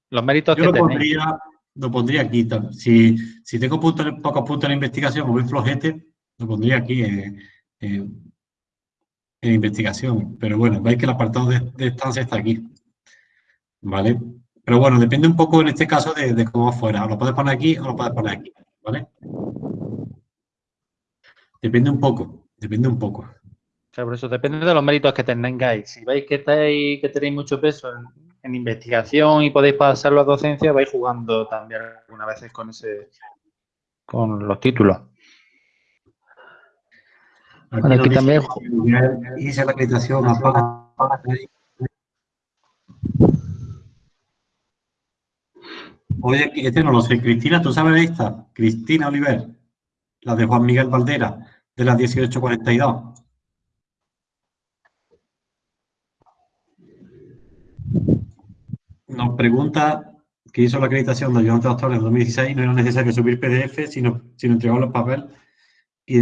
los méritos yo que lo Pondría, lo pondría aquí. Si, si tengo puntos, pocos puntos en investigación o muy flojete, lo pondría aquí en investigación. Pero bueno, veis que el apartado de, estancia está aquí. ¿Vale? Pero bueno, depende un poco en este caso de, cómo fuera. Lo puedes poner aquí o lo puedes poner aquí. ¿Vale? Depende un poco. Depende un poco. Claro, por eso depende de los méritos que tengáis. Si veis que, estáis, que tenéis mucho peso en, investigación y podéis pasarlo a docencia, vais jugando también algunas veces con ese con los títulos. Aquí, también... Hice la acreditación Oye, este no lo sé. Cristina, ¿tú sabes de esta? Cristina Oliver, la de Juan Miguel Valdera, de las 1842. Nos pregunta que hizo la acreditación de ayudante doctor en 2016 no era necesario subir PDF, sino, sino entregar los papeles. Y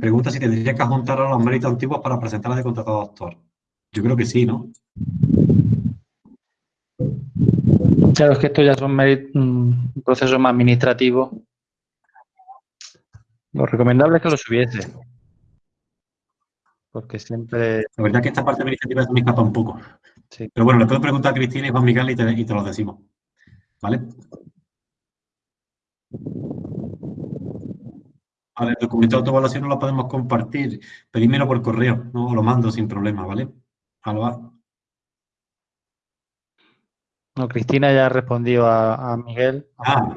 pregunta si tendría que juntar a los méritos antiguos para presentarla de contratado doctor. Yo creo que sí, ¿no? Claro, es que esto ya es un, proceso más administrativo. Lo recomendable es que lo subiese. Porque siempre... La verdad es que esta parte administrativa me escapa un poco. Pero bueno, le puedo preguntar a Cristina y Juan Miguel y te, y te lo decimos. ¿Vale? el documento de autoevaluación no lo podemos compartir. Pedímelo por correo, no lo mando sin problema, ¿vale? Alba. No, Cristina ya respondió a, a Miguel. Ah.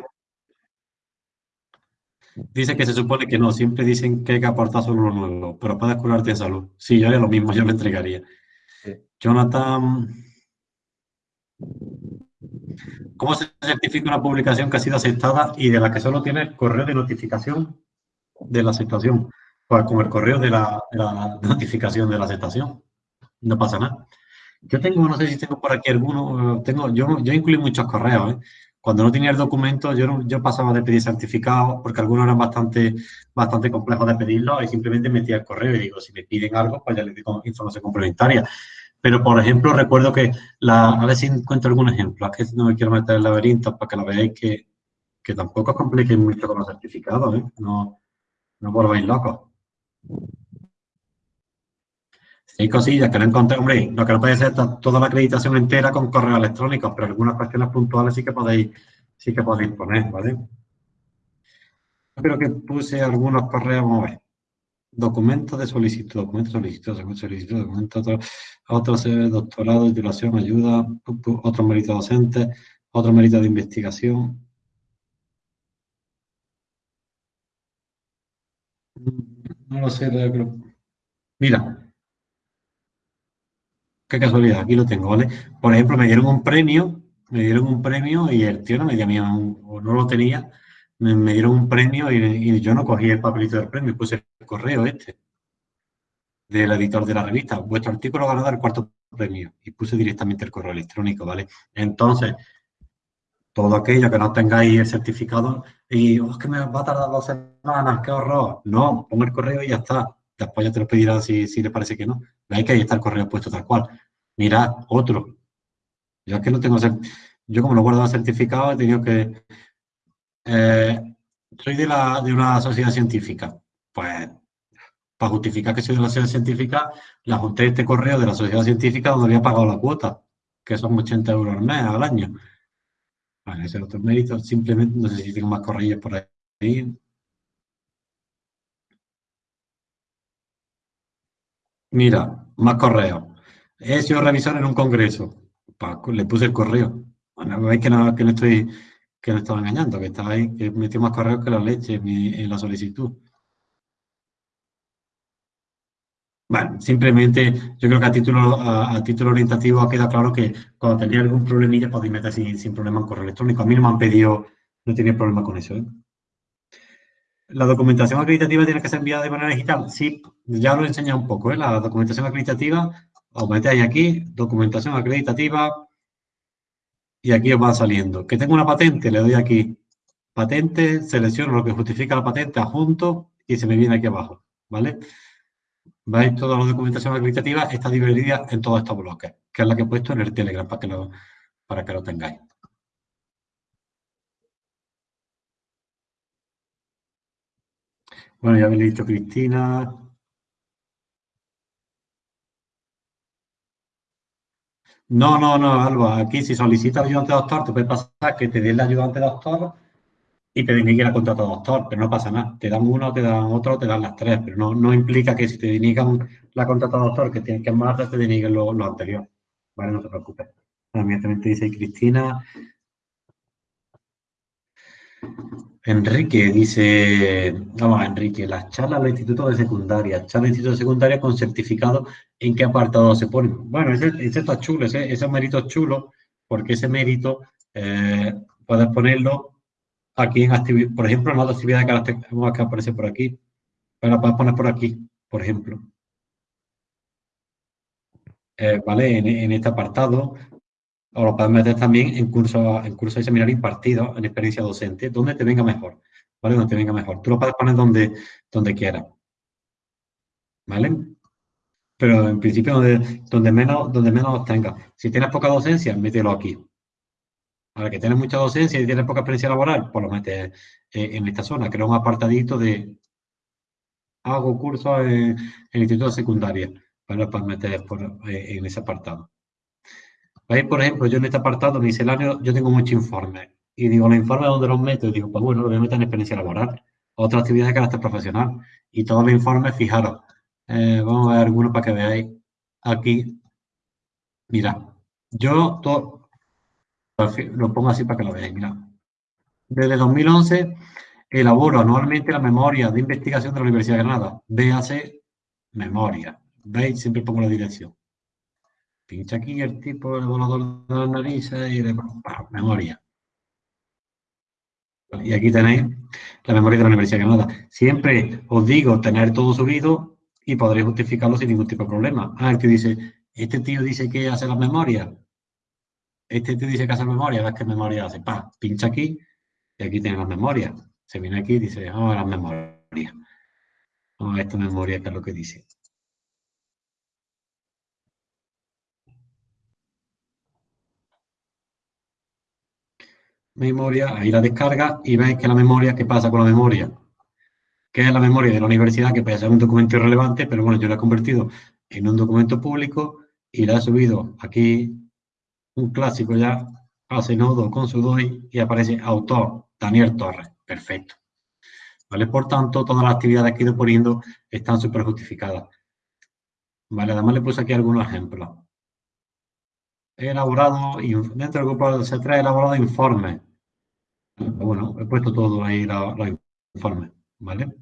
Dice que se supone que no, siempre dicen que hay que aportar solo lo nuevo, pero puedes curarte de salud. Sí, yo haría lo mismo, yo lo entregaría. Jonathan, ¿cómo se certifica una publicación que ha sido aceptada y de la que solo tiene el correo de notificación de la aceptación, pues con el correo de la, notificación de la aceptación. No pasa nada. Yo tengo, no sé si tengo por aquí alguno, tengo, yo, yo incluí muchos correos, ¿eh? Cuando no tenía el documento, yo, yo pasaba de pedir certificados, porque algunos eran bastante, bastante complejos de pedirlo, y simplemente metía el correo y digo, si me piden algo, pues ya les digo información complementaria. Pero, por ejemplo, recuerdo que, la, a ver si encuentro algún ejemplo, es que no me quiero meter en laberinto para que lo veáis que, que tampoco os mucho con los certificados, ¿eh? No, no volváis locos. Hay cosillas que no encontré, hombre, lo que no puede ser toda la acreditación entera con correo electrónico, pero algunas cuestiones puntuales sí que podéis, sí que podéis poner, ¿vale? Creo que puse algunos correos, vamos a ver. Documentos de solicitud, documentos de solicitud, solicitud, documentos, otro, otro doctorado, titulación, ayuda, otro mérito docente, otro mérito de investigación, No lo sé, pero... Mira. Qué casualidad, aquí lo tengo, ¿vale? Por ejemplo, me dieron un premio, me dieron un premio y el tío no me dio o no lo tenía, me, dieron un premio y, yo no cogí el papelito del premio, puse el correo este del editor de la revista. Vuestro artículo ganador el cuarto premio y puse directamente el correo electrónico, ¿vale? Entonces, todo aquello que no tengáis el certificado y oh, es que me va a tardar dos semanas, qué horror. No, pongo el correo y ya está. Después ya te lo pedirán si, si les parece que no. Veis que ahí está el correo puesto tal cual. Mirad, otro. Yo es que no tengo... Yo como no guardo certificado he tenido que... Eh, soy de, la, de una sociedad científica. Pues para justificar que soy de la sociedad científica, le ajusté este correo de la sociedad científica donde había pagado la cuota, que son 80 euros al mes, al año. Vale, ese otro mérito. Simplemente, no sé si tengo más corrillos por ahí. Mira, más correo. He sido revisor en un congreso. Le puse el correo. Bueno, veis que no, estoy, que no estaba engañando, que estaba ahí, que metió más correos que la leche en, la solicitud. Bueno, simplemente yo creo que a título, a, título orientativo ha quedado claro que cuando tenéis algún problemilla podéis meter sin, sin problema en correo electrónico. A mí no me han pedido No tiene problema con eso. ¿eh? ¿La documentación acreditativa tiene que ser enviada de manera digital? Sí, ya lo he enseñado un poco. ¿eh? La documentación acreditativa, os metéis aquí, documentación acreditativa, y aquí os va saliendo. Que tengo una patente, le doy aquí patente, selecciono lo que justifica la patente, adjunto, y se me viene aquí abajo, ¿vale? ¿Veis? Toda la documentación acreditativa está dividida en todos estos bloques, que es la que he puesto en el Telegram para que lo, para que lo tengáis. Bueno, ya habéis dicho Cristina. No, no, no, Alba. Aquí si solicitas ayudante doctor, te puede pasar que te den la ayudante doctor y te deniguen la contrato doctor, pero no pasa nada. Te dan uno, te dan otro, te dan las tres, pero no, no implica que si te deniegan la contrato doctor, que tienes que más, te deniguen lo, lo anterior. Vale, no te preocupes. Dice Cristina. Enrique dice, vamos, Enrique, las charlas del instituto de secundaria, charlas del instituto de secundaria con certificado, ¿en qué apartado se ponen? Bueno, ese, está chulo, ese, ese mérito es chulo, porque ese mérito eh, puedes ponerlo aquí en actividad, por ejemplo, en otra actividad de carácter que aparece por aquí, pero puedes poner por aquí, por ejemplo. Eh, ¿Vale? En, en, este apartado, o lo puedes meter también en cursos en curso de seminario impartidos, en experiencia docente, donde te venga mejor, ¿vale? Donde te venga mejor. Tú lo puedes poner donde, donde quieras, ¿vale? Pero en principio donde, donde, menos, donde menos tengas. Si tienes poca docencia, mételo aquí. Ahora que tienes mucha docencia y tienes poca experiencia laboral, pues lo metes eh, en esta zona. Crea un apartadito de hago cursos en, el instituto de secundaria. Para, para meter por, eh, en ese apartado. Por ejemplo, yo en este apartado misceláneo, yo tengo muchos informes. Y digo, los informes donde los meto, y digo, pues bueno, lo voy a meter en experiencia laboral. Otra actividad de carácter profesional. Y todos los informes, fijaros, eh, vamos a ver algunos para que veáis aquí. Mira, yo lo pongo así para que lo veáis, mira. Desde 2011 elaboro anualmente la memoria de investigación de la Universidad de Granada. Véase memoria. ¿Veis? Siempre pongo la dirección pincha aquí el tipo del volador de la nariz y de memoria. Y aquí tenéis la memoria de la Universidad de Granada. Siempre os digo tener todo subido y podréis justificarlo sin ningún tipo de problema. Ah, el que dice, este tío dice que hace las memorias. Este tío dice que hace memoria, ves qué memoria hace. Pa, pincha aquí y aquí tiene las memorias. Se viene aquí y dice, a las memorias. A esta memoria que es lo que dice. Memoria, ahí la descarga y veis que la memoria, ¿qué pasa con la memoria? Que es la memoria de la universidad, que puede ser un documento irrelevante, pero bueno, yo la he convertido en un documento público y la he subido aquí, un clásico ya, hace nodo con su DOI y aparece autor, Daniel Torres. Perfecto. ¿Vale? Por tanto, todas las actividades que he ido poniendo están súper justificadas. Vale, además le puse aquí algunos ejemplos he elaborado, dentro del grupo se trae elaborado informes. Bueno, he puesto todo ahí los, informes, ¿vale?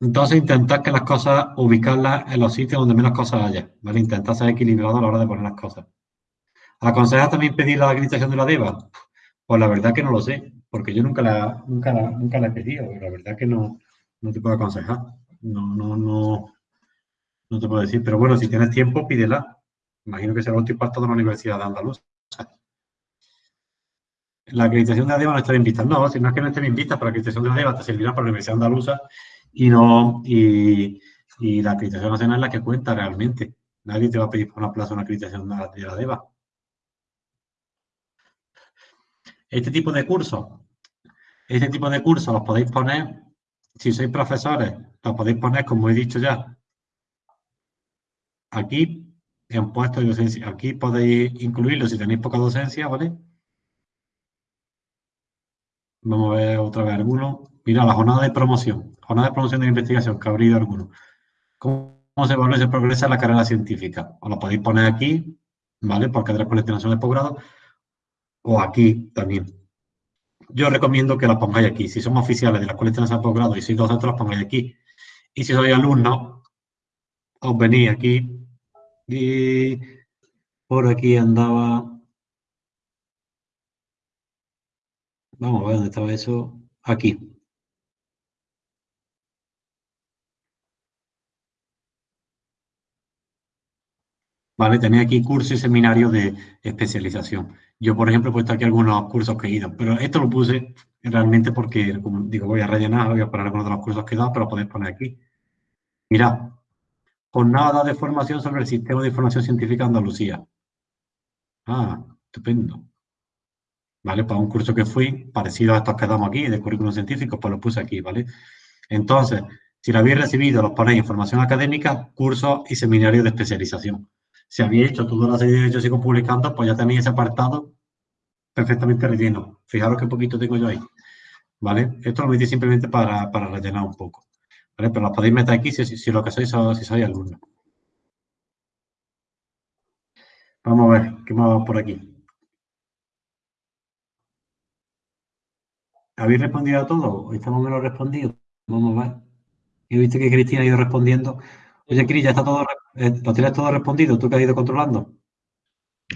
Entonces intentar que las cosas, ubicarlas en los sitios donde menos cosas haya, ¿vale? Intentar ser equilibrado a la hora de poner las cosas. ¿Aconsejas también pedir la acreditación de la DEVA? Pues la verdad que no lo sé, porque yo nunca la, nunca la, nunca la he pedido, la verdad que no, no te puedo aconsejar. No, no, no, no te puedo decir, pero bueno, si tienes tiempo, pídela. Imagino que será un impacto de la Universidad de Andalucía. La acreditación de ADEVA no está bien vista. No, si no es que no esté bien vista, pero la acreditación de ADEVA te servirá para la Universidad Andaluza y no y, la acreditación nacional es la que cuenta realmente. Nadie te va a pedir por una plaza una acreditación de la ADEVA. Este tipo de cursos, este tipo de cursos los podéis poner, si sois profesores, los podéis poner, como he dicho ya, aquí en puestos de docencia. Aquí podéis incluirlo si tenéis poca docencia, ¿vale? Vamos a ver otra vez alguno. Mira, la jornada de promoción. Jornada de promoción de investigación, que ha abrido alguno. ¿Cómo se evalúa y se progresa la carrera científica? Os lo podéis poner aquí, ¿vale? Porque de la nacional de posgrado. O aquí también. Yo recomiendo que la pongáis aquí. Si somos oficiales de la Escuela de Posgrado y sois docentes, las pongáis aquí. Y si sois alumnos, os venís aquí y por aquí andaba Vamos a ver dónde estaba eso. Aquí. Vale, tenía aquí cursos y seminarios de especialización. Yo, por ejemplo, he puesto aquí algunos cursos que he ido, pero esto lo puse realmente porque, como digo, voy a rellenar, voy a algunos de los cursos que he dado, pero lo podéis poner aquí. Mirad, jornada de formación sobre el Sistema de Información Científica de Andalucía. Ah, estupendo. ¿Vale? Para un curso que fui, parecido a estos que damos aquí, de currículum científico, pues lo puse aquí, ¿vale? Entonces, si lo habéis recibido, los ponéis información académica, cursos y seminarios de especialización. Si habéis hecho toda la serie de yo sigo publicando, pues ya tenéis ese apartado perfectamente relleno. Fijaros qué poquito tengo yo ahí. ¿Vale? Esto lo metí simplemente para, rellenar un poco. ¿Vale? Pero lo podéis meter aquí si, lo que sois, si sois alumnos. Vamos a ver, ¿qué más va por aquí? ¿Habéis respondido a todo? ¿Estamos menos respondidos? Vamos a ver. He visto que Cristina ha ido respondiendo. Oye, Cris, ya está todo, eh, lo tienes todo respondido, tú que has ido controlando.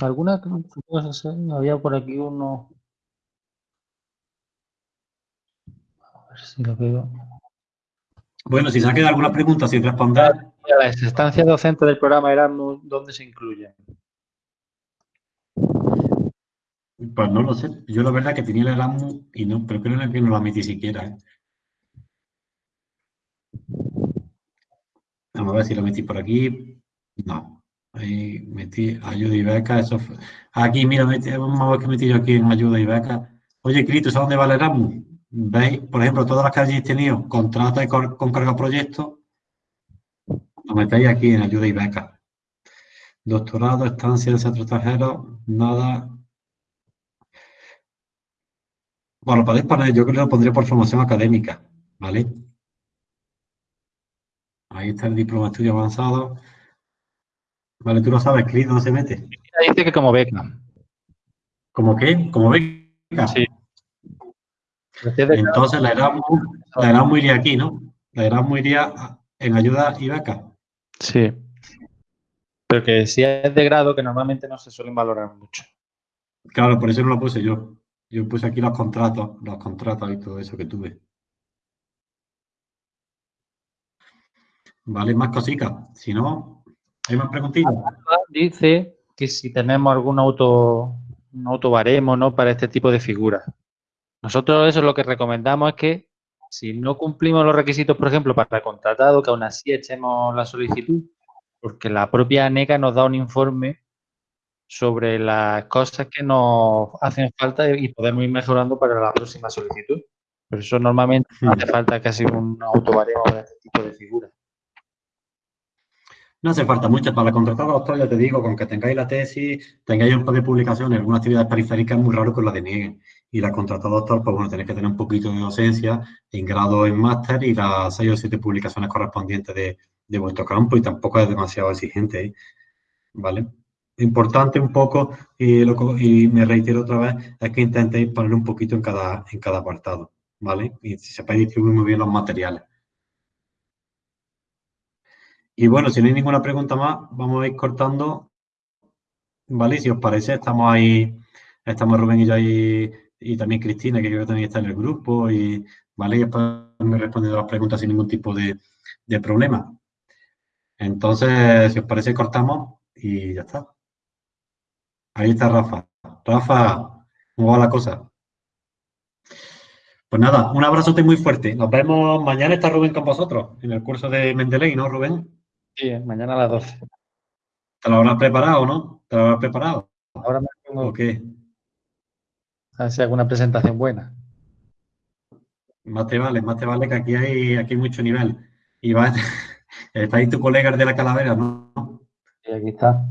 ¿Alguna cosas? Había por aquí uno. A ver si lo veo. Bueno, si se ha quedado alguna pregunta sin responder. Las estancias docentes del programa Erasmus, ¿dónde se incluyen? Pues no lo sé. Yo la verdad que tenía el Erasmus y no, pero creo que no lo admití siquiera. ¿eh? Vamos a ver si lo metí por aquí. No. Ahí metí ayuda y beca. Eso Aquí, mira, vamos a ver qué metí yo aquí en ayuda y beca. Oye, Cristo, ¿sabes dónde va el Erasmus? ¿Veis? Por ejemplo, todas las que hayáis tenido contrata y con carga proyecto, lo metéis aquí en ayuda y beca. Doctorado, estancia en centro extranjero, nada, bueno, podéis poner, yo creo que lo pondré por formación académica, ¿vale? Ahí está el diploma de estudio avanzado. Vale, tú lo sabes, Cris, ¿dónde se mete? Dice que como beca. ¿Cómo qué? ¿Como beca? Sí. Entonces la Erasmus, la muy iría aquí, ¿no? La Erasmus iría en ayuda y beca. Sí. Pero que si es de grado, que normalmente no se suelen valorar mucho. Claro, por eso no lo puse yo. Yo puse aquí los contratos, los contratos y todo eso que tuve. Vale, más cositas. Si no, ¿hay más preguntitas? Dice que si tenemos algún auto, un autobaremo, ¿no? Para este tipo de figuras. Nosotros eso lo que recomendamos es que si no cumplimos los requisitos, por ejemplo, para el contratado, que aún así echemos la solicitud, porque la propia ANECA nos da un informe sobre las cosas que nos hacen falta y podemos ir mejorando para la próxima solicitud. Por eso normalmente no hace falta casi un autobaremo de este tipo de figuras. No hace falta mucho. Para contratar a doctor, ya te digo, con que tengáis la tesis, tengáis un par de publicaciones, alguna actividad periférica, es muy raro que os la denieguen. Y la contratada doctor, pues bueno, tenéis que tener un poquito de docencia en grado en máster y las seis o siete publicaciones correspondientes de, de vuestro campo y tampoco es demasiado exigente, ¿eh? ¿vale? importante un poco, y, y, me reitero otra vez, es que intentéis poner un poquito en cada, en cada apartado, ¿vale? Y si sepáis distribuir muy bien los materiales. Y bueno, si no hay ninguna pregunta más, vamos a ir cortando, ¿vale? Si os parece, estamos ahí, estamos Rubén y yo ahí, y también Cristina, que creo que también está en el grupo, y, ¿vale? Y después me he respondido las preguntas sin ningún tipo de, de problema. Entonces, si os parece, cortamos y ya está. Ahí está Rafa. Rafa, ¿cómo va la cosa? Pues nada, un abrazote muy fuerte. Nos vemos. Mañana está Rubén con vosotros en el curso de Mendeley, ¿no, Rubén? Sí, mañana a las 12. ¿Te lo habrás preparado, no? ¿Te lo habrás preparado? Ahora me tengo... qué? A ver si hago una presentación buena. Más te vale, más te vale que aquí hay, aquí hay mucho nivel. Y va, está ahí tu colega de la calavera, ¿no? Sí, aquí está.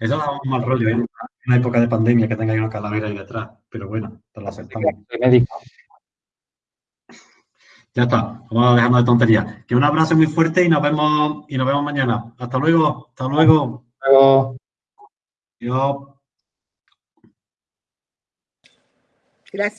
Eso da un mal rollo, ¿eh? Una época de pandemia que tenga una calavera ahí detrás, pero bueno, te la aceptamos. Ya está, vamos a dejarnos de tonterías. Que un abrazo muy fuerte y nos vemos y nos vemos mañana. Hasta luego, hasta luego. Hasta luego. Adiós. Gracias.